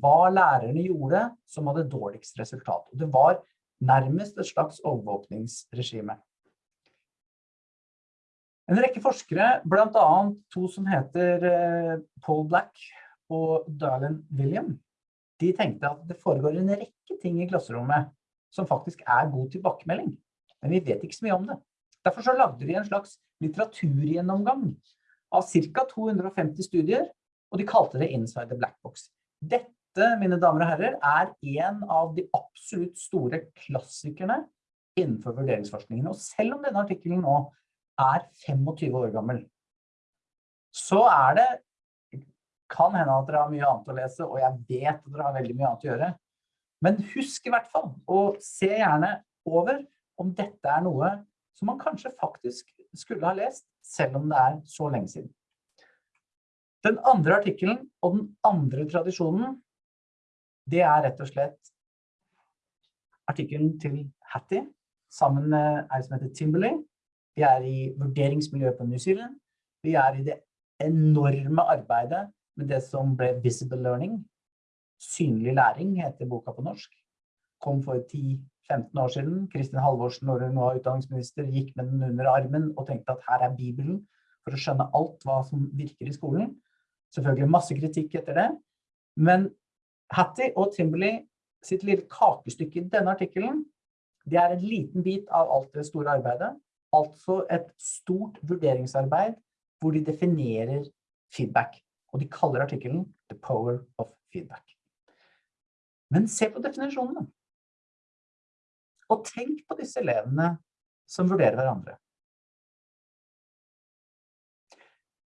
[SPEAKER 4] hva lærerne gjorde som hadde dårligst resultat. Og det var nærmest et slags overvåkningsregime. En rekke forskere, blant annet to som heter eh, Paul Black og Darlene William, de tenkte at det foregår en rekke ting i klasserommet som faktisk er god tilbakemelding. Men vi vet ikke så mye om det. Derfor så lagde de en slags litteraturgjennomgang av ca. 250 studier, og de kalte det Inside the Black Box. Dette, mine damer og herrer, er en av de absolutt store klassikerne innenfor vurderingsforskningen. Og selv om denne artikkelen nå er 25 år gammel, så er det kan hende at dere har mye annet å lese, og jeg vet at dere har veldig mye annet å gjøre. Men husk i hvert fall, og se gjerne over om dette er noe som man kanskje faktisk skulle ha lest, selv om det er så lenge siden. Den andre artikkelen og den andre tradisjonen, det er rett og slett artikkelen til Hattie, sammen med ei som heter Timberley, vi er i vurderingsmiljøet på New Zealand. Vi er i det enorme arbeidet med det som ble Visible Learning. Synlig læring heter boka på norsk. Kom for 10-15 år siden. Kristin Halvorsen, når hun var utdanningsminister, gikk med den under armen og tenkte at her er Bibelen for å skjønne alt hva som virker i skolen. Selvfølgelig masse kritikk etter det. Men Hattie og Timberley sitt lille kakestykke i denne artikkelen, det er en liten bit av alt det store arbeidet. Altså et stort vurderingsarbeid hvor de definerer feedback. Og de kaller artikkelen The Power of Feedback. Men se på definisjonene. Og tenk på disse elevene som vurderer hverandre.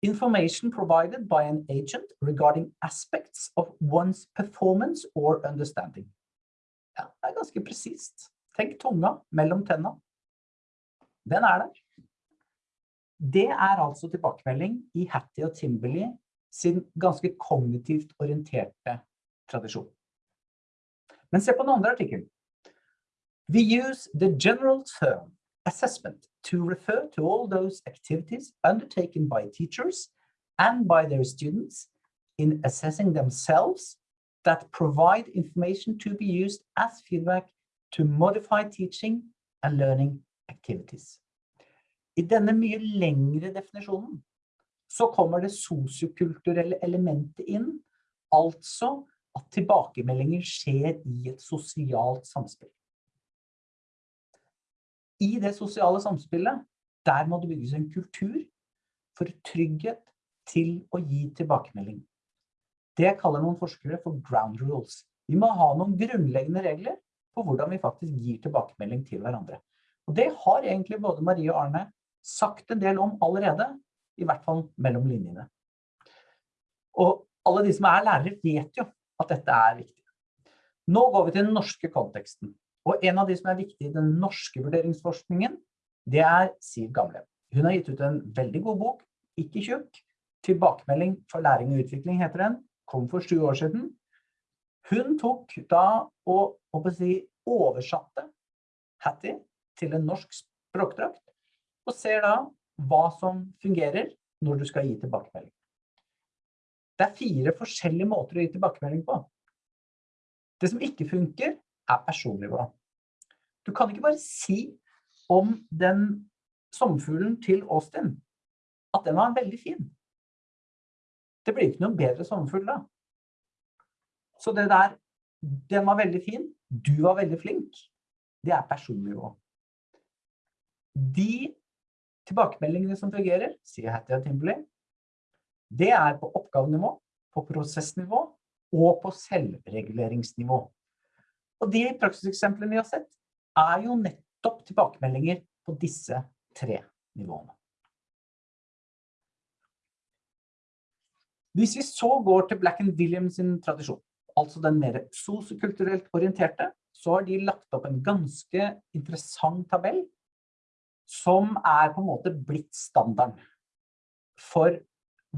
[SPEAKER 4] Information provided by an agent regarding aspects of one's performance or understanding. Ja, det er ganske presist. Tenk tunga mellom tenna. Den er der. Det er altså tilbakemelding i Hattie og Timberley sin ganske kognitivt orienterte tradisjon. Men se på den andre artikkelen. We use the general term assessment to refer to all those activities undertaken by teachers and by their students in assessing themselves that provide information to be used as feedback to modify teaching and learning activities. I denne mye lengre definisjonen så kommer det sosiokulturelle elementet inn, altså at tilbakemeldinger skjer i et sosialt samspill. I det sosiale samspillet, der må det bygges en kultur for trygghet til å gi tilbakemelding. Det kaller noen forskere for ground rules. Vi må ha noen grunnleggende regler på hvordan vi faktisk gir tilbakemelding til hverandre. Og det har egentlig både Marie og Arne sagt en del om allerede, i hvert fall mellom linjene. Og alle de som er lærere vet jo at dette er viktig. Nå går vi til den norske konteksten. Og en av de som er viktig i den norske vurderingsforskningen, det er Siv Gamle. Hun har gitt ut en veldig god bok, ikke tjukk, Tilbakemelding for læring og utvikling heter den, kom for sju år siden. Hun tok da og, si, oversatte Hattie til en norsk språkdrakt, og ser da hva som fungerer når du skal gi tilbakemelding. Det er fire forskjellige måter å gi tilbakemelding på. Det som ikke funker, er personnivå. Du kan ikke bare si om den sommerfuglen til Austin at den var veldig fin. Det blir ikke noen bedre sommerfugl da. Så det der, den var veldig fin, du var veldig flink, det er personnivå. De tilbakemeldingene som fungerer, sier Hattie og Timberley, det er på oppgavenivå, på prosessnivå og på selvreguleringsnivå. Og de praksiseksemplene vi har sett, er jo nettopp tilbakemeldinger på disse tre nivåene. Hvis vi så går til Black and Williams sin tradisjon, altså den mer sosiokulturelt orienterte, så har de lagt opp en ganske interessant tabell som er på en måte blitt standarden for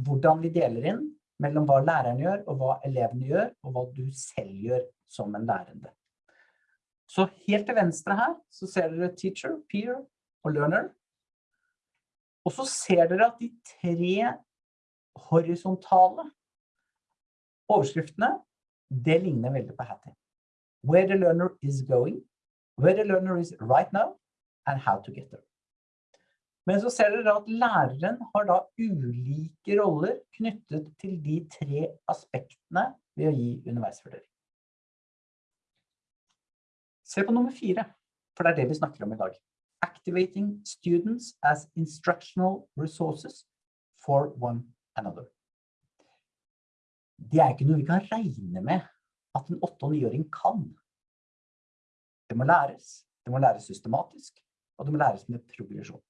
[SPEAKER 4] hvordan vi deler inn mellom hva læreren gjør og hva elevene gjør, og hva du selv gjør som en lærende. Så helt til venstre her så ser dere teacher, peer og learner. Og så ser dere at de tre horisontale overskriftene, det ligner veldig på Hattie. Where the learner is going, where the learner is right now, and how to get there. Men så ser dere at læreren har da ulike roller knyttet til de tre aspektene ved å gi underveisvurdering. Se på nummer fire, for det er det vi snakker om i dag. Activating students as instructional resources for one another. Det er ikke noe vi kan regne med at en 8- og 9-åring kan. Det må læres, det må læres systematisk, og det må læres med progresjon.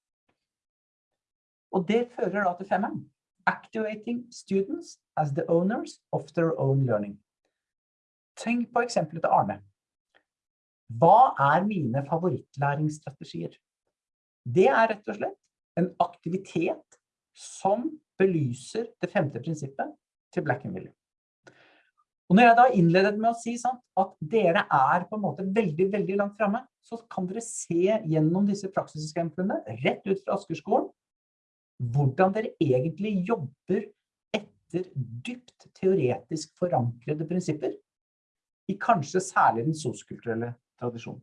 [SPEAKER 4] Og det fører da til femmeren. Activating students as the owners of their own learning. Tenk på eksempelet til Arne. Hva er mine favorittlæringsstrategier? Det er rett og slett en aktivitet som belyser det femte prinsippet til Black and William. Og når jeg da innledet med å si sant, at dere er på en måte veldig, veldig langt fremme, så kan dere se gjennom disse praksiseksemplene rett ut fra Askerskolen, hvordan dere egentlig jobber etter dypt teoretisk forankrede prinsipper, i kanskje særlig den soskulturelle tradisjonen.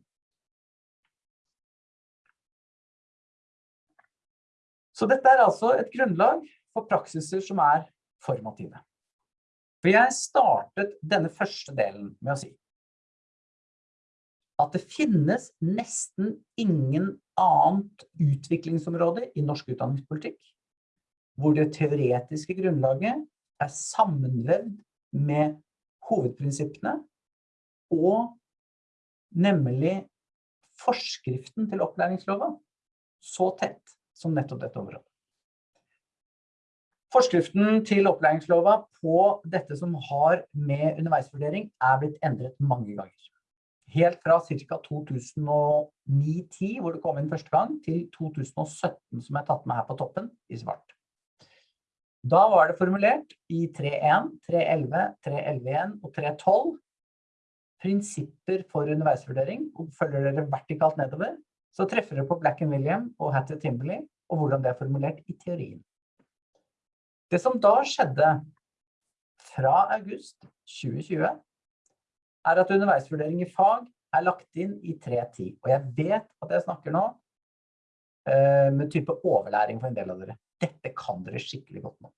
[SPEAKER 4] Så dette er altså et grunnlag for praksiser som er formative. For jeg startet denne første delen med å si at det finnes nesten ingen annet utviklingsområde i norsk utdanningspolitikk hvor det teoretiske grunnlaget er sammenvevd med hovedprinsippene og nemlig forskriften til opplæringsloven så tett som nettopp dette området. Forskriften til opplæringslova på dette som har med underveisvurdering er blitt endret mange ganger. Helt fra ca. 2009-10, hvor det kom inn første gang, til 2017, som er tatt med her på toppen, i svart. Da var det formulert i 3.1, 3.11, 3.11.1 og 3.12 prinsipper for underveisvurdering, og følger dere vertikalt nedover, så treffer dere på Black William og Hattie Timberley, og hvordan det er formulert i teorien. Det som da skjedde fra august 2020, er at underveisvurdering i fag er lagt inn i 3.10. Og jeg vet at jeg snakker nå uh, med type overlæring for en del av dere. Dette kan dere skikkelig godt nå.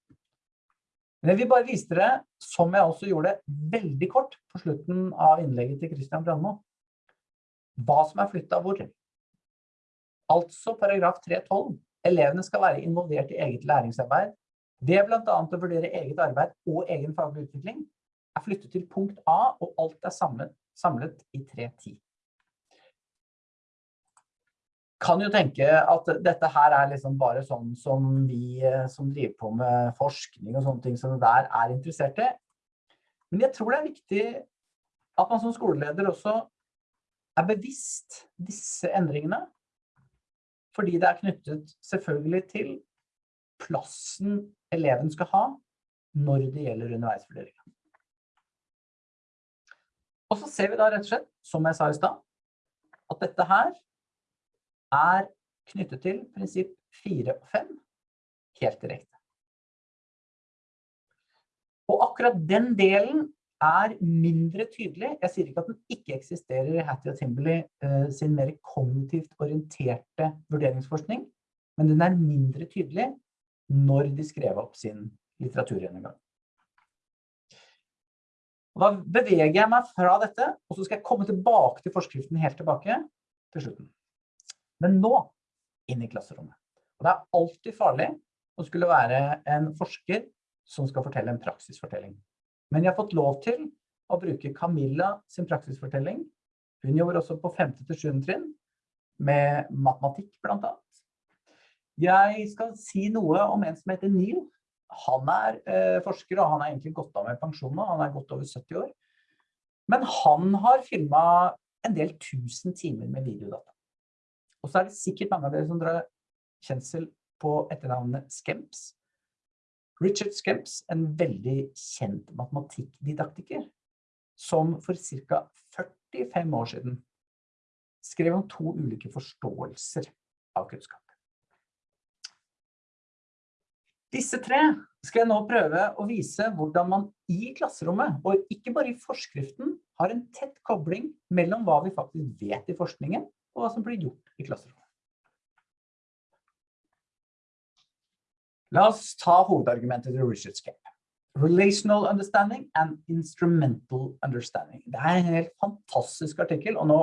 [SPEAKER 4] Men jeg vil bare vise dere, som jeg også gjorde veldig kort på slutten av innlegget til Christian Brandmo, hva som er flyttet hvor. Altså paragraf 3.12. Elevene skal være involvert i eget læringsarbeid ved blant annet å vurdere eget arbeid og egen faglig utvikling, er flyttet til punkt A, og alt er samlet, samlet i 3.10 kan jo tenke at dette her er liksom bare sånn som vi eh, som driver på med forskning og sånne ting som det der er interessert i. Men jeg tror det er viktig at man som skoleleder også er bevisst disse endringene. Fordi det er knyttet selvfølgelig til plassen eleven skal ha når det gjelder underveisvurderingen. Og så ser vi da rett og slett, som jeg sa i stad, at dette her er knyttet til prinsipp 4 og 5 helt direkte. Og akkurat den delen er mindre tydelig. Jeg sier ikke at den ikke eksisterer i Hattie og Timberley eh, sin mer kognitivt orienterte vurderingsforskning, men den er mindre tydelig når de skrev opp sin litteraturgjennomgang. Og da beveger jeg meg fra dette, og så skal jeg komme tilbake til forskriften helt tilbake til slutten. Men nå, inn i klasserommet. Og det er alltid farlig å skulle være en forsker som skal fortelle en praksisfortelling. Men jeg har fått lov til å bruke Camilla sin praksisfortelling. Hun jobber også på 5. til 7. trinn med matematikk blant annet. Jeg skal si noe om en som heter Neil. Han er eh, forsker, og han er egentlig gått av med pensjon nå. Han er godt over 70 år. Men han har filmet en del tusen timer med videodata. Og så er det sikkert mange av dere som drar kjensel på etternavnet Skemps. Richard Skemps, en veldig kjent matematikkdidaktiker, som for ca. 45 år siden skrev om to ulike forståelser av kunnskap. Disse tre skal jeg nå prøve å vise hvordan man i klasserommet, og ikke bare i forskriften, har en tett kobling mellom hva vi faktisk vet i forskningen, og hva som blir gjort i klasserommet. La oss ta hovedargumentet til Richard Scape. Relational understanding and instrumental understanding. Det er en helt fantastisk artikkel, og nå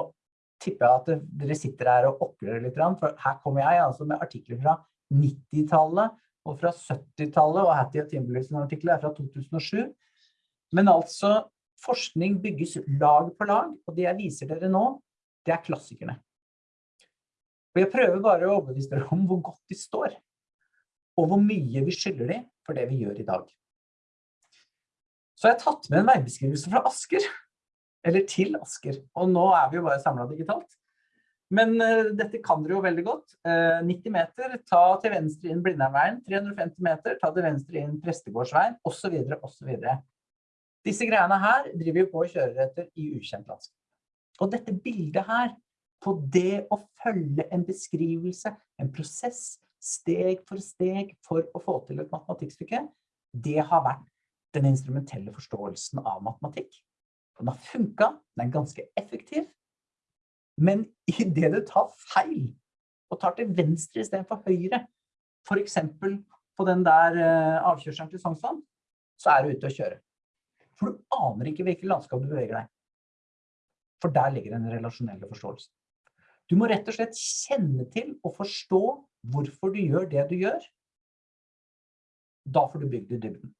[SPEAKER 4] tipper jeg at dere sitter her og okler litt, for her kommer jeg altså med artikler fra 90-tallet, og fra 70-tallet, og Hattie og Timberleys artikkel er fra 2007. Men altså, forskning bygges lag på lag, og det jeg viser dere nå, det er klassikerne. Og jeg prøver bare å overbevise dere om hvor godt de står, og hvor mye vi skylder dem for det vi gjør i dag. Så jeg har tatt med en veibeskrivelse fra Asker, eller til Asker, og nå er vi jo bare samlet digitalt. Men uh, dette kan dere jo veldig godt. Uh, 90 meter, ta til venstre inn Blindheimveien. 350 meter, ta til venstre inn Prestegårdsveien, så videre. Disse greiene her driver vi på og kjører etter i ukjent landskap. Og dette bildet her, på det å følge en beskrivelse, en prosess, steg for steg for å få til et matematikkstykke, det har vært den instrumentelle forståelsen av matematikk. Den har funket, den er ganske effektiv, men i det du tar feil, og tar til venstre i stedet for høyre, for eksempel på den der uh, avkjørselen til Sognsvann, så er du ute å kjøre. For du aner ikke hvilket landskap du beveger deg. For der ligger den relasjonelle forståelsen. Du må rett og slett kjenne til og forstå hvorfor du gjør det du gjør. Da får du bygd i dybden.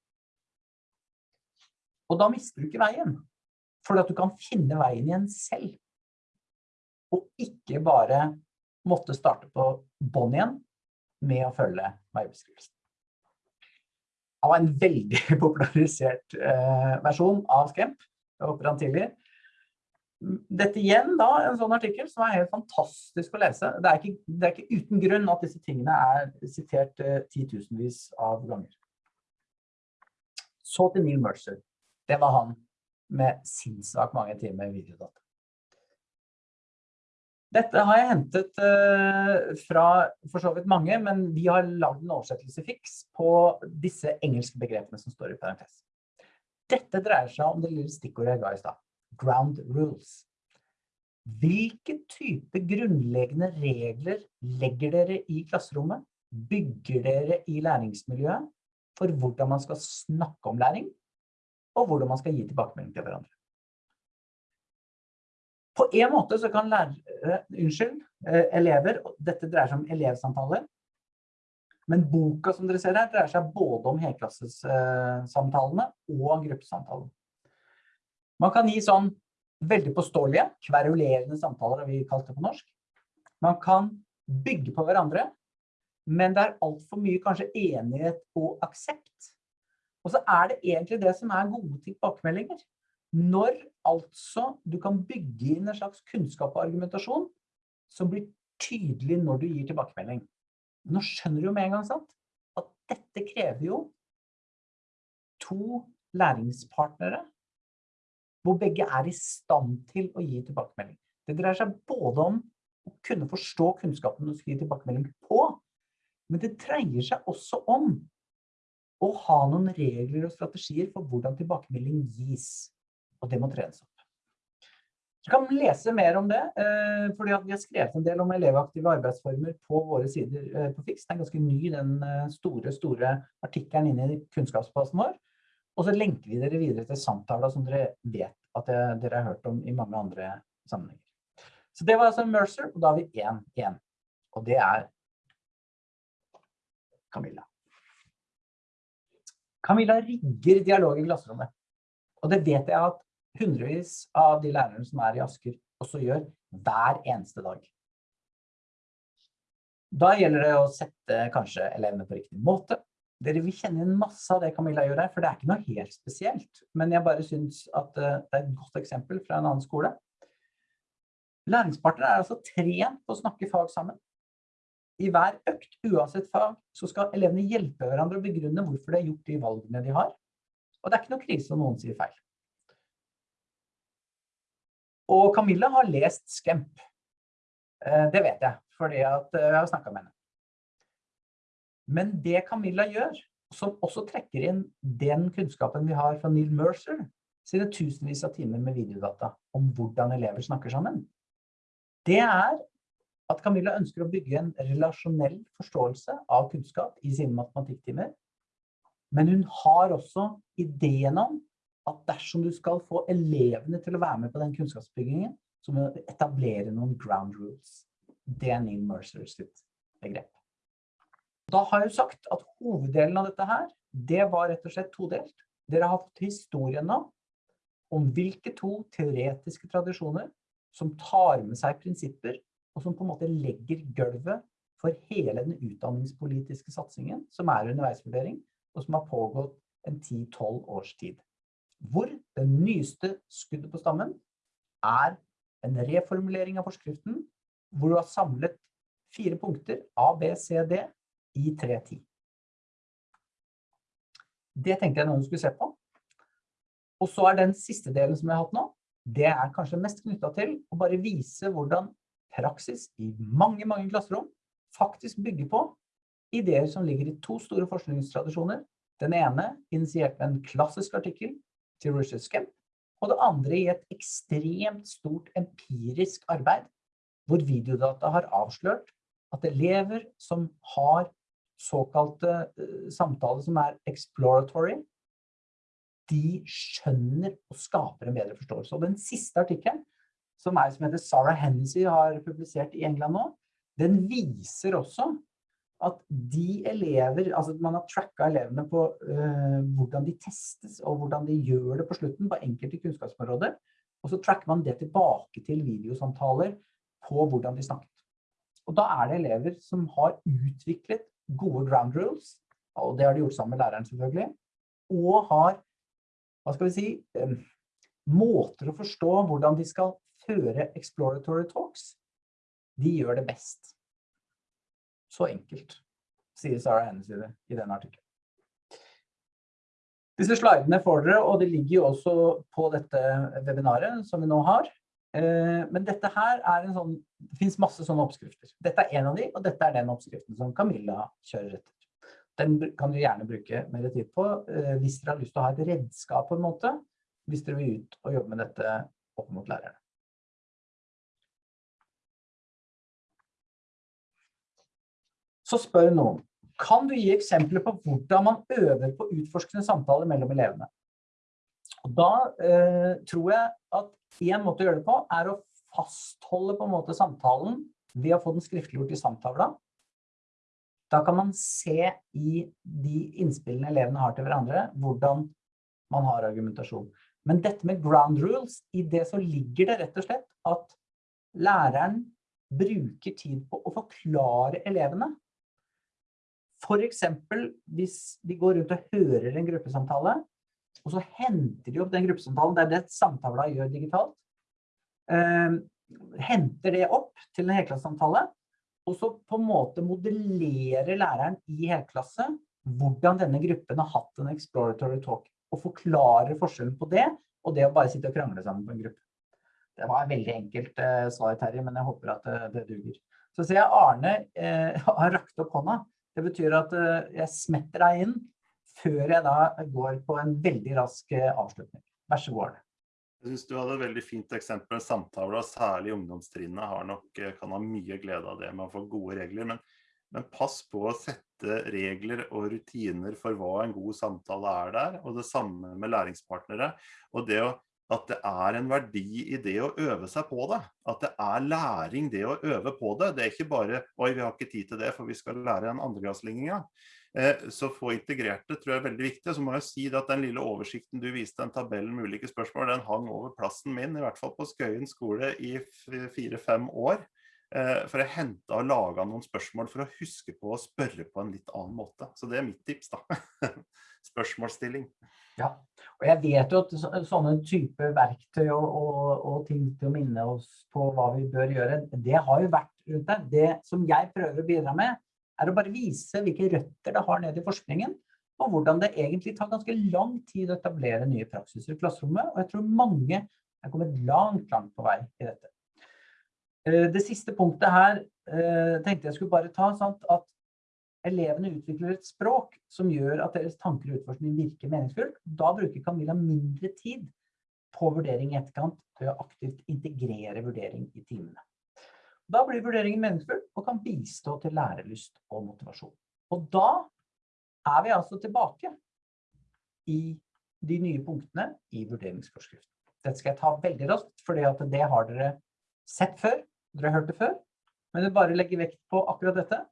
[SPEAKER 4] Og da mister du ikke veien, for at du kan finne veien igjen selv og ikke bare måtte starte på bånd igjen med å følge veibeskrivelsen. Det var en veldig popularisert eh, versjon av Skemp, jeg håper han tilgir. Dette igjen da, en sånn artikkel som er helt fantastisk å lese. Det er ikke, det er ikke uten grunn at disse tingene er sitert eh, titusenvis av ganger. Så til Neil Mercer. Det var han med sinnssvakt mange timer videodata. Dette har jeg hentet uh, fra for så vidt mange, men vi har lagd en oversettelse fiks på disse engelske begrepene som står i parentes. Dette dreier seg om det lille stikkordet jeg ga i stad. Ground rules. Hvilke type grunnleggende regler legger dere i klasserommet? Bygger dere i læringsmiljøet for hvordan man skal snakke om læring, og hvordan man skal gi tilbakemelding til hverandre? På en måte så kan lærere, unnskyld, eh, elever, dette dreier seg om elevsamtaler, men boka som dere ser her dreier seg både om helklassessamtalene og gruppesamtalene. Man kan gi sånn veldig påståelige, kverulerende samtaler, har vi kalt det på norsk. Man kan bygge på hverandre, men det er alt for mye kanskje enighet og aksept. Og så er det egentlig det som er gode tilbakemeldinger. Når altså du kan bygge inn en slags kunnskap og argumentasjon som blir tydelig når du gir tilbakemelding. Nå skjønner du jo med en gang sant? at dette krever jo to læringspartnere hvor begge er i stand til å gi tilbakemelding. Det dreier seg både om å kunne forstå kunnskapen du skal gi tilbakemelding på, men det dreier seg også om å ha noen regler og strategier for hvordan tilbakemelding gis. Og det må trenes opp. Du kan lese mer om det, eh, fordi vi har skrevet en del om elevaktive arbeidsformer på våre sider eh, på FIX. Den er ganske ny, den eh, store, store artikkelen inne i kunnskapsbasen vår. Og så lenker vi dere videre til samtaler som dere vet at dere har hørt om i mange andre sammenhenger. Så det var altså Mercer, og da har vi én igjen. Og det er Camilla. Camilla rigger dialog i klasserommet. Og det vet jeg at hundrevis av de lærerne som er i Asker også gjør hver eneste dag. Da gjelder det å sette kanskje elevene på riktig måte. Dere vil kjenne inn masse av det Camilla gjør her, for det er ikke noe helt spesielt. Men jeg bare synes at eh, det er et godt eksempel fra en annen skole. Læringspartnere er altså trent på å snakke fag sammen. I hver økt, uansett fag, så skal elevene hjelpe hverandre å begrunne hvorfor de har gjort de valgene de har. Og det er ikke noe krise om noen sier feil. Og Camilla har lest Skemp. Eh, det vet jeg, fordi eh, jeg har snakket med henne. Men det Camilla gjør, som også trekker inn den kunnskapen vi har fra Neil Mercer, sine tusenvis av timer med videodata om hvordan elever snakker sammen, det er at Camilla ønsker å bygge en relasjonell forståelse av kunnskap i sine matematikktimer. Men hun har også ideen om at dersom du skal få elevene til å være med på den kunnskapsbyggingen, så må du etablere noen ground rules. Det er Neil Mercer sitt begrep. Da har jeg jo sagt at hoveddelen av dette her, det var rett og slett todelt. Dere har fått historien nå om hvilke to teoretiske tradisjoner som tar med seg prinsipper, og som på en måte legger gulvet for hele den utdanningspolitiske satsingen, som er underveisvurdering, og som har pågått en 10-12 års tid hvor det nyeste skuddet på stammen er en reformulering av forskriften, hvor du har samlet fire punkter A, B, C, D i 3.10. Det tenkte jeg noen skulle se på. Og så er den siste delen som jeg har hatt nå, det er kanskje mest knyttet til å bare vise hvordan praksis i mange, mange klasserom faktisk bygger på ideer som ligger i to store forskningstradisjoner. Den ene initiert med en klassisk artikkel til Richard og det andre i et ekstremt stort empirisk arbeid, hvor videodata har avslørt at elever som har såkalte uh, samtaler som er exploratory, de skjønner og skaper en bedre forståelse. Og den siste artikkelen, som er som heter Sarah Hennessy har publisert i England nå, den viser også at de elever, altså man har tracka elevene på uh, hvordan de testes og hvordan de gjør det på slutten på enkelte kunnskapsområder, og så tracker man det tilbake til videosamtaler på hvordan de snakket. Og da er det elever som har utviklet gode ground rules, og det har de gjort sammen med læreren selvfølgelig, og har, hva skal vi si, um, måter å forstå hvordan de skal føre exploratory talks. De gjør det best. Så enkelt, sier Sarah Hennessy i den artikkelen. Disse slidene får dere, og det ligger jo også på dette webinaret som vi nå har. Eh, men dette her er en sånn, det finnes masse sånne oppskrifter. Dette er en av de, og dette er den oppskriften som Camilla kjører etter. Den kan du gjerne bruke mer tid på eh, hvis dere har lyst til å ha et redskap på en måte, hvis dere vil ut og jobbe med dette opp mot lærerne. Så spør noen, kan du gi eksempler på hvordan man øver på utforskende samtaler mellom elevene? Og da eh, tror jeg at en måte å gjøre det på er å fastholde på en måte samtalen ved å få den skriftliggjort i samtavla. Da kan man se i de innspillene elevene har til hverandre, hvordan man har argumentasjon. Men dette med ground rules, i det så ligger det rett og slett at læreren bruker tid på å forklare elevene for eksempel hvis de går rundt og hører en gruppesamtale, og så henter de opp den gruppesamtalen, det er det samtala gjør digitalt, Eh, henter det opp til en helklassesamtale, og så på en måte modellerer læreren i helklasse hvordan denne gruppen har hatt en exploratory talk, og forklarer forskjellen på det og det å bare sitte og krangle sammen på en gruppe. Det var et veldig enkelt eh, svar, Terje, men jeg håper at det, det duger. Så ser jeg Arne eh, har rakt opp hånda. Det betyr at eh, jeg smetter deg inn før jeg da går på en veldig rask eh, avslutning. Vær så god,
[SPEAKER 3] Jeg synes du hadde et veldig fint eksempel samtaler, særlig ungdomstrinnet nok, eh, kan ha mye glede av det med å få gode regler. Men, men pass på å sette regler og rutiner for hva en god samtale er der, og det samme med læringspartnere. Og det å at det er en verdi i det å øve seg på det. At det er læring det å øve på det. Det er ikke bare oi, vi har ikke tid til det, for vi skal lære en andregradsligninga. Eh, så få integrert det tror jeg er veldig viktig. Så må jeg si at den lille oversikten du viste, den tabellen med ulike spørsmål, den hang over plassen min, i hvert fall på Skøyen skole i fire-fem år. Eh, for jeg hentet og laget noen spørsmål for å huske på å spørre på en litt annen måte. Så det er mitt tips da. Spørsmålsstilling.
[SPEAKER 4] Ja, og jeg vet jo at sånne type verktøy og, og, og, ting til å minne oss på hva vi bør gjøre, det har jo vært rundt deg. Det som jeg prøver å bidra med, er å bare vise hvilke røtter det har nede i forskningen, og hvordan det egentlig tar ganske lang tid å etablere nye praksiser i klasserommet. Og jeg tror mange er kommet langt, langt på vei i dette. Eh, det siste punktet her eh, tenkte jeg skulle bare ta, sant, at elevene utvikler et språk som gjør at deres tanker og utforskning virker meningsfullt. Da bruker Camilla mindre tid på vurdering i etterkant ved å aktivt integrere vurdering i timene. Da blir vurderingen meningsfull og kan bistå til lærelyst og motivasjon. Og da er vi altså tilbake i de nye punktene i vurderingsforskriften. Dette skal jeg ta veldig raskt, for det har dere sett før, dere har hørt det før. Men jeg bare legger vekt på akkurat dette.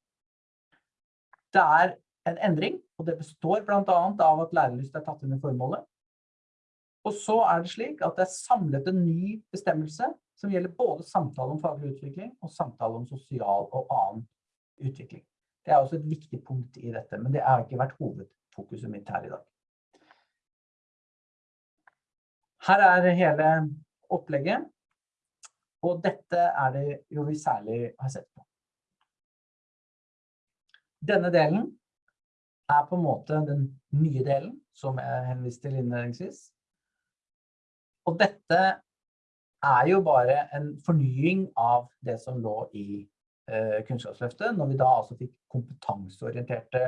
[SPEAKER 4] Det er en endring, og det består blant annet av at lærelyst er tatt inn i formålet. Og så er det slik at det er samlet en ny bestemmelse som gjelder både samtale om faglig utvikling og samtale om sosial og annen utvikling. Det er også et viktig punkt i dette, men det har ikke vært hovedfokuset mitt her i dag. Her er hele opplegget, og dette er det jo vi særlig har sett på. Denne delen er på en måte den nye delen, som jeg henviste til innledningsvis. Og dette er jo bare en fornying av det som lå i eh, Kunnskapsløftet, når vi da altså fikk kompetanseorienterte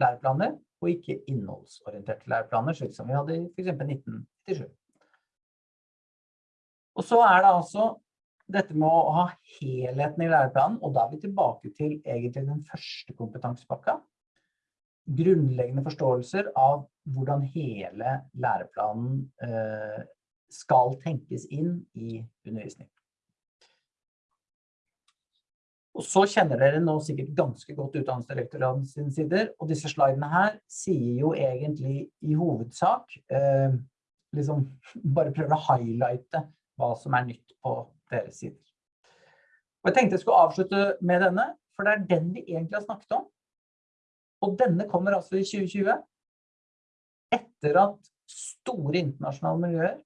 [SPEAKER 4] læreplaner, og ikke innholdsorienterte læreplaner, slik som vi hadde i for eksempel 1997. Og så er det altså dette med å ha helheten i læreplanen, og da er vi tilbake til egentlig den første kompetansepakka. Grunnleggende forståelser av hvordan hele læreplanen eh, skal tenkes inn i undervisning. Og så kjenner dere nå sikkert ganske godt utdannelsesdirektoraten sine sider, og disse slidene her sier jo egentlig i hovedsak, eh, liksom bare prøver å highlighte hva som er nytt på deres sider. Og jeg tenkte jeg skulle avslutte med denne, for det er den vi egentlig har snakket om. Og denne kommer altså i 2020, etter at store internasjonale miljøer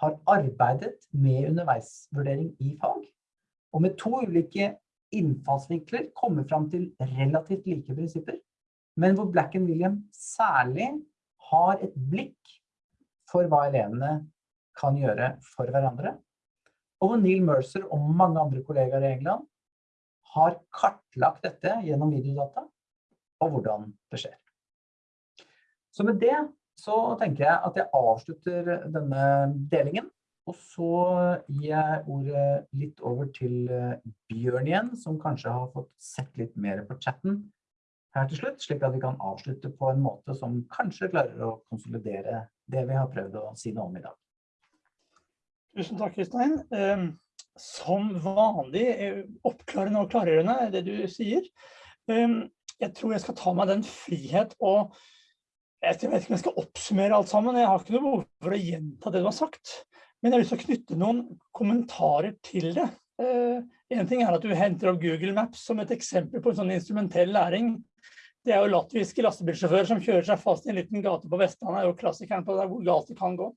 [SPEAKER 4] har arbeidet med underveisvurdering i fag, og med to ulike innfallsvinkler kommer fram til relativt like prinsipper, men hvor Black and William særlig har et blikk for hva elevene kan gjøre for hverandre, og Neil Mercer og mange andre kollegaer i England har kartlagt dette gjennom videodata, og hvordan det skjer. Så med det så tenker jeg at jeg avslutter denne delingen, og så gir jeg ordet litt over til eh, Bjørn igjen, som kanskje har fått sett litt mer på chatten her til slutt, slik at vi kan avslutte på en måte som kanskje klarer å konsolidere det vi har prøvd å si noe om i dag.
[SPEAKER 1] Tusen takk, Kristein. Ehm, som vanlig eh, oppklarende og klargjørende, er det du sier. Ehm, jeg tror jeg skal ta meg den frihet og jeg vet ikke om jeg skal oppsummere alt sammen. Jeg har ikke noe behov for å gjenta det du har sagt. Men jeg har lyst til å knytte noen kommentarer til det. Én en ting er at du henter opp Google Maps som et eksempel på en sånn instrumentell læring. Det er jo latviske lastebilsjåfører som kjører seg fast i en liten gate på Vestlandet, er jo klassikeren på hvor galt det kan gå.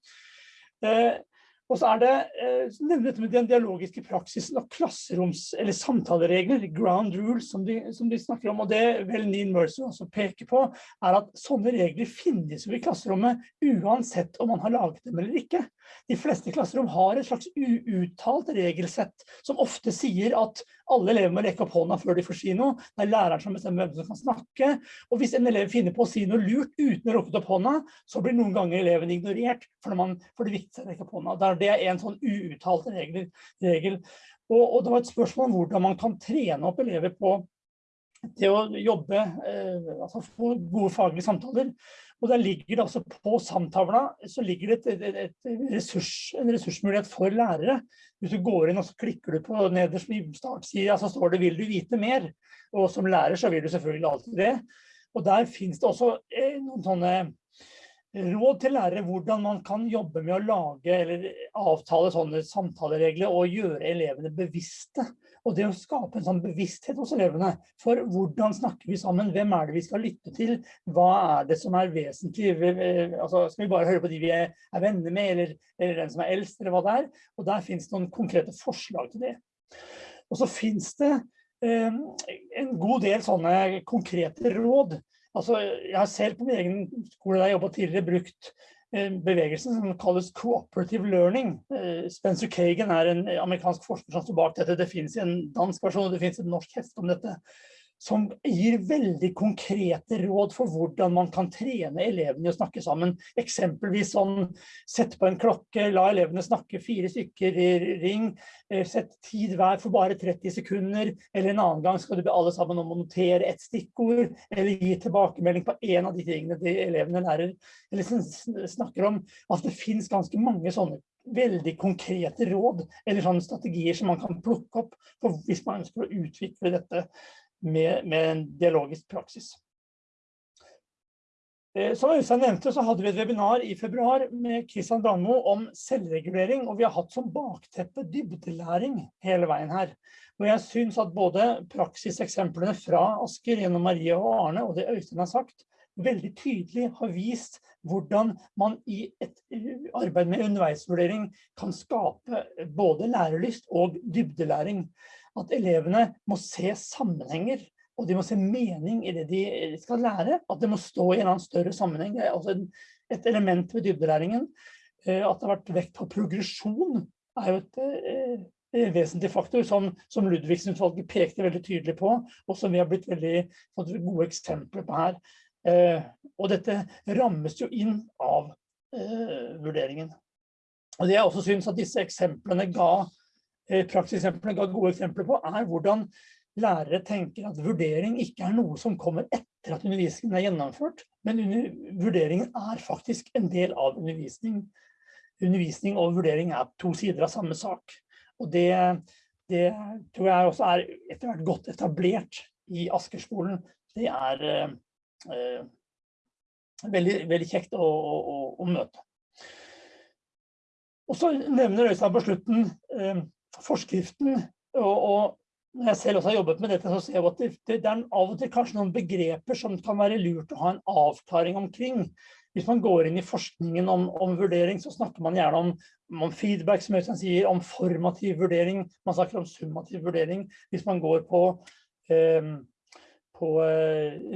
[SPEAKER 1] Og så er det eh, så nevner dette med den dialogiske praksisen og klasseroms- eller samtaleregler, ground rules, som de, som de snakker om. Og det vel Neil Mercer også peker på, er at sånne regler finnes jo i klasserommet uansett om man har laget dem eller ikke. De fleste klasserom har et slags uuttalt regelsett som ofte sier at alle elever må rekke opp hånda før de får si noe. Det er læreren som bestemmer hvem som kan snakke. Og hvis en elev finner på å si noe lurt uten å rekke opp hånda, så blir noen ganger eleven ignorert for, man, for det viktigste er å rekke opp hånda. Det er en sånn uuttalt regel. regel. Og, og, det var et spørsmål om hvordan man kan trene opp elever på til å jobbe, eh, altså få gode faglige samtaler. Og der ligger det altså på samtavla, så ligger det et, et, et ressurs, en ressursmulighet for lærere. Hvis du går inn og så klikker du på nederst i startsida, så står det 'vil du vite mer'? Og som lærer så vil du selvfølgelig alltid det. Og der finnes det også eh, noen sånne råd til lærere hvordan man kan jobbe med å lage eller avtale sånne samtaleregler og gjøre elevene bevisste. Og det å skape en sånn bevissthet hos elevene for hvordan snakker vi sammen, hvem er det vi skal lytte til, hva er det som er vesentlig, altså skal vi bare høre på de vi er, er venner med, eller, eller, den som er eldst, eller hva det er. Og der finnes det noen konkrete forslag til det. Og så finnes det eh, en god del sånne konkrete råd Altså, jeg har selv på min egen skole der jeg jobbet tidligere brukt bevegelsen som kalles cooperative learning. Eh, Spencer Kagan er en amerikansk forsker som står bak dette. Det finnes en dansk versjon, og det finnes et norsk heft om dette som gir veldig konkrete råd for hvordan man kan trene elevene i å snakke sammen. Eksempelvis sånn, sett på en klokke, la elevene snakke fire stykker i ring, eh, sett tid hver for bare 30 sekunder, eller en annen gang skal du be alle sammen om å notere et stikkord, eller gi tilbakemelding på en av de tingene de elevene lærer, eller snakker om. At det finnes ganske mange sånne veldig konkrete råd, eller strategier som man kan plukke opp hvis man ønsker å utvikle dette med, med en dialogisk praksis. Eh, som Øystein nevnte, så hadde vi et webinar i februar med Kristian Brandmo om selvregulering, og vi har hatt som bakteppe dybdelæring hele veien her. Og jeg synes at både praksiseksemplene fra Asker gjennom Marie og Arne, og det Øystein har sagt, veldig tydelig har vist hvordan man i et arbeid med underveisvurdering kan skape både lærelyst og dybdelæring at elevene må se sammenhenger, og de må se mening i det de skal lære, at det må stå i en annen større sammenheng. Det er også et element ved dybdelæringen. Eh, at det har vært vekt på progresjon er jo et eh, vesentlig faktor som, som Ludvigsen-utvalget pekte veldig tydelig på, og som vi har blitt veldig gode eksempler på her. Eh, og dette rammes jo inn av vurderingen. Og det jeg også synes at disse eksemplene ga Eh, prakseksempler ga gode eksempler på, er hvordan lærere tenker at vurdering ikke er noe som kommer etter at undervisningen er gjennomført, men under, vurderingen er faktisk en del av undervisning. Undervisning og vurdering er to sider av samme sak. Og det, det tror jeg også er etter hvert godt etablert i Askerskolen. Det er eh, eh, veldig, veldig kjekt å, å, å, møte. Og så nevner Øystein på slutten eh, forskriften, og, og, når jeg selv også har jobbet med dette, så ser jeg at det, det, er av og til kanskje noen begreper som kan være lurt å ha en avklaring omkring. Hvis man går inn i forskningen om, om vurdering, så snakker man gjerne om, om feedback, som Øystein sier, om formativ vurdering. Man snakker om summativ vurdering. Hvis man går på eh, på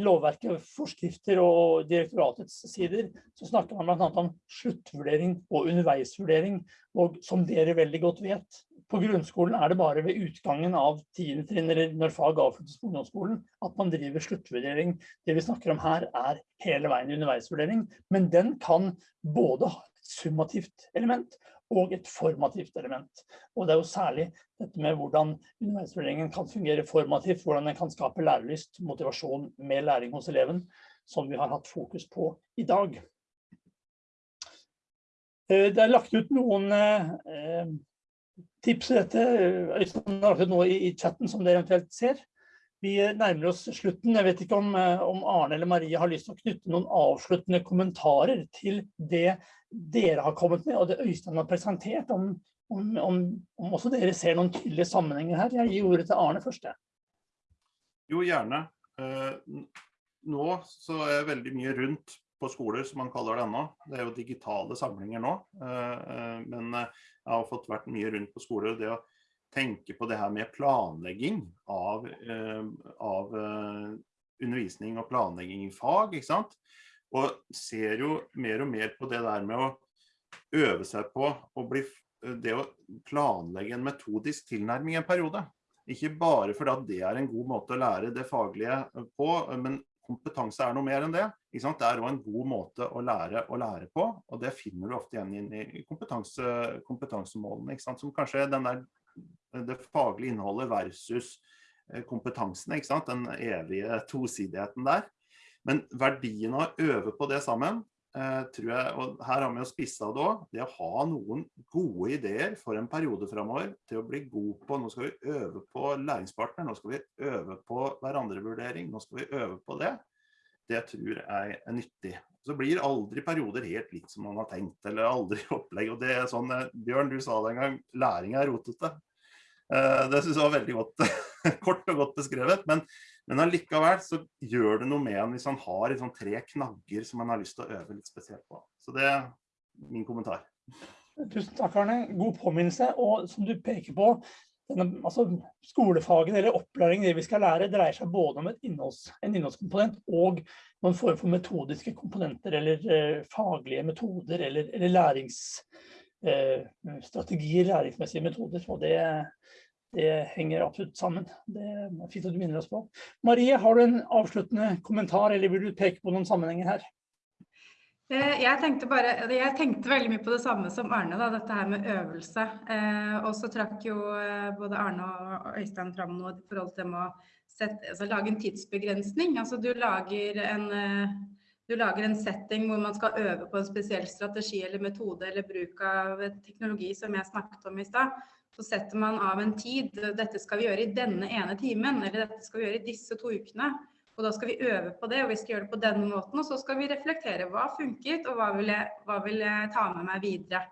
[SPEAKER 1] lovverket, forskrifter og direktoratets sider, så snakker man annet om sluttvurdering og underveisvurdering. Og som dere veldig godt vet, på grunnskolen er det bare ved utgangen av 10. trinn, eller når fag avsluttes på ungdomsskolen, at man driver sluttvurdering. Det vi snakker om her er hele veien underveisvurdering, men den kan både ha et summativt element og et formativt element. Og det er jo særlig dette med hvordan underveisvurderingen kan fungere formativt, hvordan den kan skape lærelyst, motivasjon med læring hos eleven, som vi har hatt fokus på i dag. Eh, det er lagt ut noen eh, tipse dette. Har noe i chatten som dere eventuelt ser. Vi nærmer oss slutten. Jeg vet ikke om, eh, om, Arne eller Marie har lyst til å knytte noen avsluttende kommentarer til det dere har kommet med, og det Øystein har presentert, om, om, om også dere ser noen tydelige sammenhenger her. Jeg gir ordet til Arne først.
[SPEAKER 3] Jo, gjerne. Eh, nå så er jeg veldig mye rundt på skoler, som man kaller det ennå. Det er jo digitale samlinger nå. Men jeg har fått vært mye rundt på skoler. det å tenke på det her med planlegging av, av undervisning og planlegging i fag, ikke sant? Og ser jo mer og mer på det der med å øve seg på å bli, det å planlegge en metodisk tilnærming i en periode. Ikke bare fordi at det er en god måte å lære det faglige på, men kompetanse er noe mer enn det. Det er også en god måte å lære å lære på, og det finner du ofte igjen i kompetanse, kompetansemålene. Som kanskje er der, det faglige innholdet versus Eh, kompetansen, den evige tosidigheten der. Men verdien av å øve på det sammen, eh, tror jeg, og her har vi jo spissa det òg, det å ha noen gode ideer for en periode framover til å bli god på Nå skal vi øve på læringspartner, nå skal vi øve på hverandrevurdering, nå skal vi øve på det. Det tror jeg er nyttig. Så blir aldri perioder helt likt som man har tenkt, eller aldri opplegg. og det er sånn, eh, Bjørn, du sa det en gang, læring er rotete. Det synes jeg var veldig godt kort og godt beskrevet, men, men allikevel så gjør det noe med en hvis han har liksom tre knagger som han har lyst til å øve litt spesielt på. Så det er min kommentar.
[SPEAKER 1] Tusen takk, Arne. God påminnelse. Og som du peker på, denne, altså, skolefagen eller opplæring, det vi skal lære, dreier seg både om innholds, en innholdskomponent og noen form for metodiske komponenter eller eh, faglige metoder eller, eller læringsstrategier, eh, læringsmessige metoder. Og det, det henger absolutt sammen. Det er fint at du minner oss på. Marie, har du en avsluttende kommentar, eller vil du peke på noen sammenhenger her?
[SPEAKER 2] Eh, jeg tenkte, bare, jeg tenkte veldig mye på det samme som Arne, da, dette her med øvelse. Eh, og så trakk jo eh, både Arne og Øystein fram noe i forhold til å sette, altså, lage en tidsbegrensning. Altså du lager en, du lager en setting hvor man skal øve på en spesiell strategi eller metode eller bruk av teknologi som jeg snakket om i stad så setter man av en tid. Dette skal vi gjøre i denne ene timen, eller dette skal vi gjøre i disse to ukene. Og da skal vi øve på det, og vi skal gjøre det på denne måten. Og så skal vi reflektere hva funket, og hva vil jeg, hva vil jeg ta med meg videre.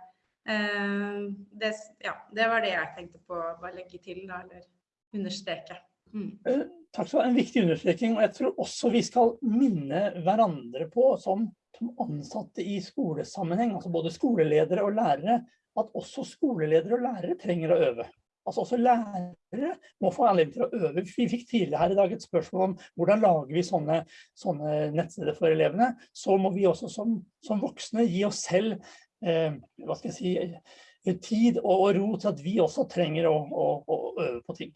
[SPEAKER 2] Eh, det, ja, det, var det jeg tenkte på å legge til, da, eller understreke. Mm.
[SPEAKER 1] Eh, takk skal du ha. En viktig understreking. Og jeg tror også vi skal minne hverandre på, som, som ansatte i skolesammenheng, altså både skoleledere og lærere, at også skoleledere og lærere trenger å øve. Altså også lærere må få anledning til å øve. Vi fikk tidligere her i dag et spørsmål om hvordan lager vi sånne, sånne nettsteder for elevene. Så må vi også som, som voksne gi oss selv eh, hva skal jeg si, eh, tid og, og, ro til at vi også trenger å, å, å øve på ting.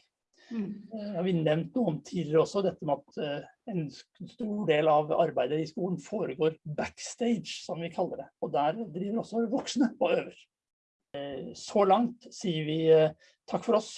[SPEAKER 1] Mm. Eh, har vi nevnt noe om tidligere også, dette med at uh, en stor del av arbeidet i skolen foregår backstage, som vi kaller det. Og der driver også voksne og øver. Så langt sier vi eh, takk for oss.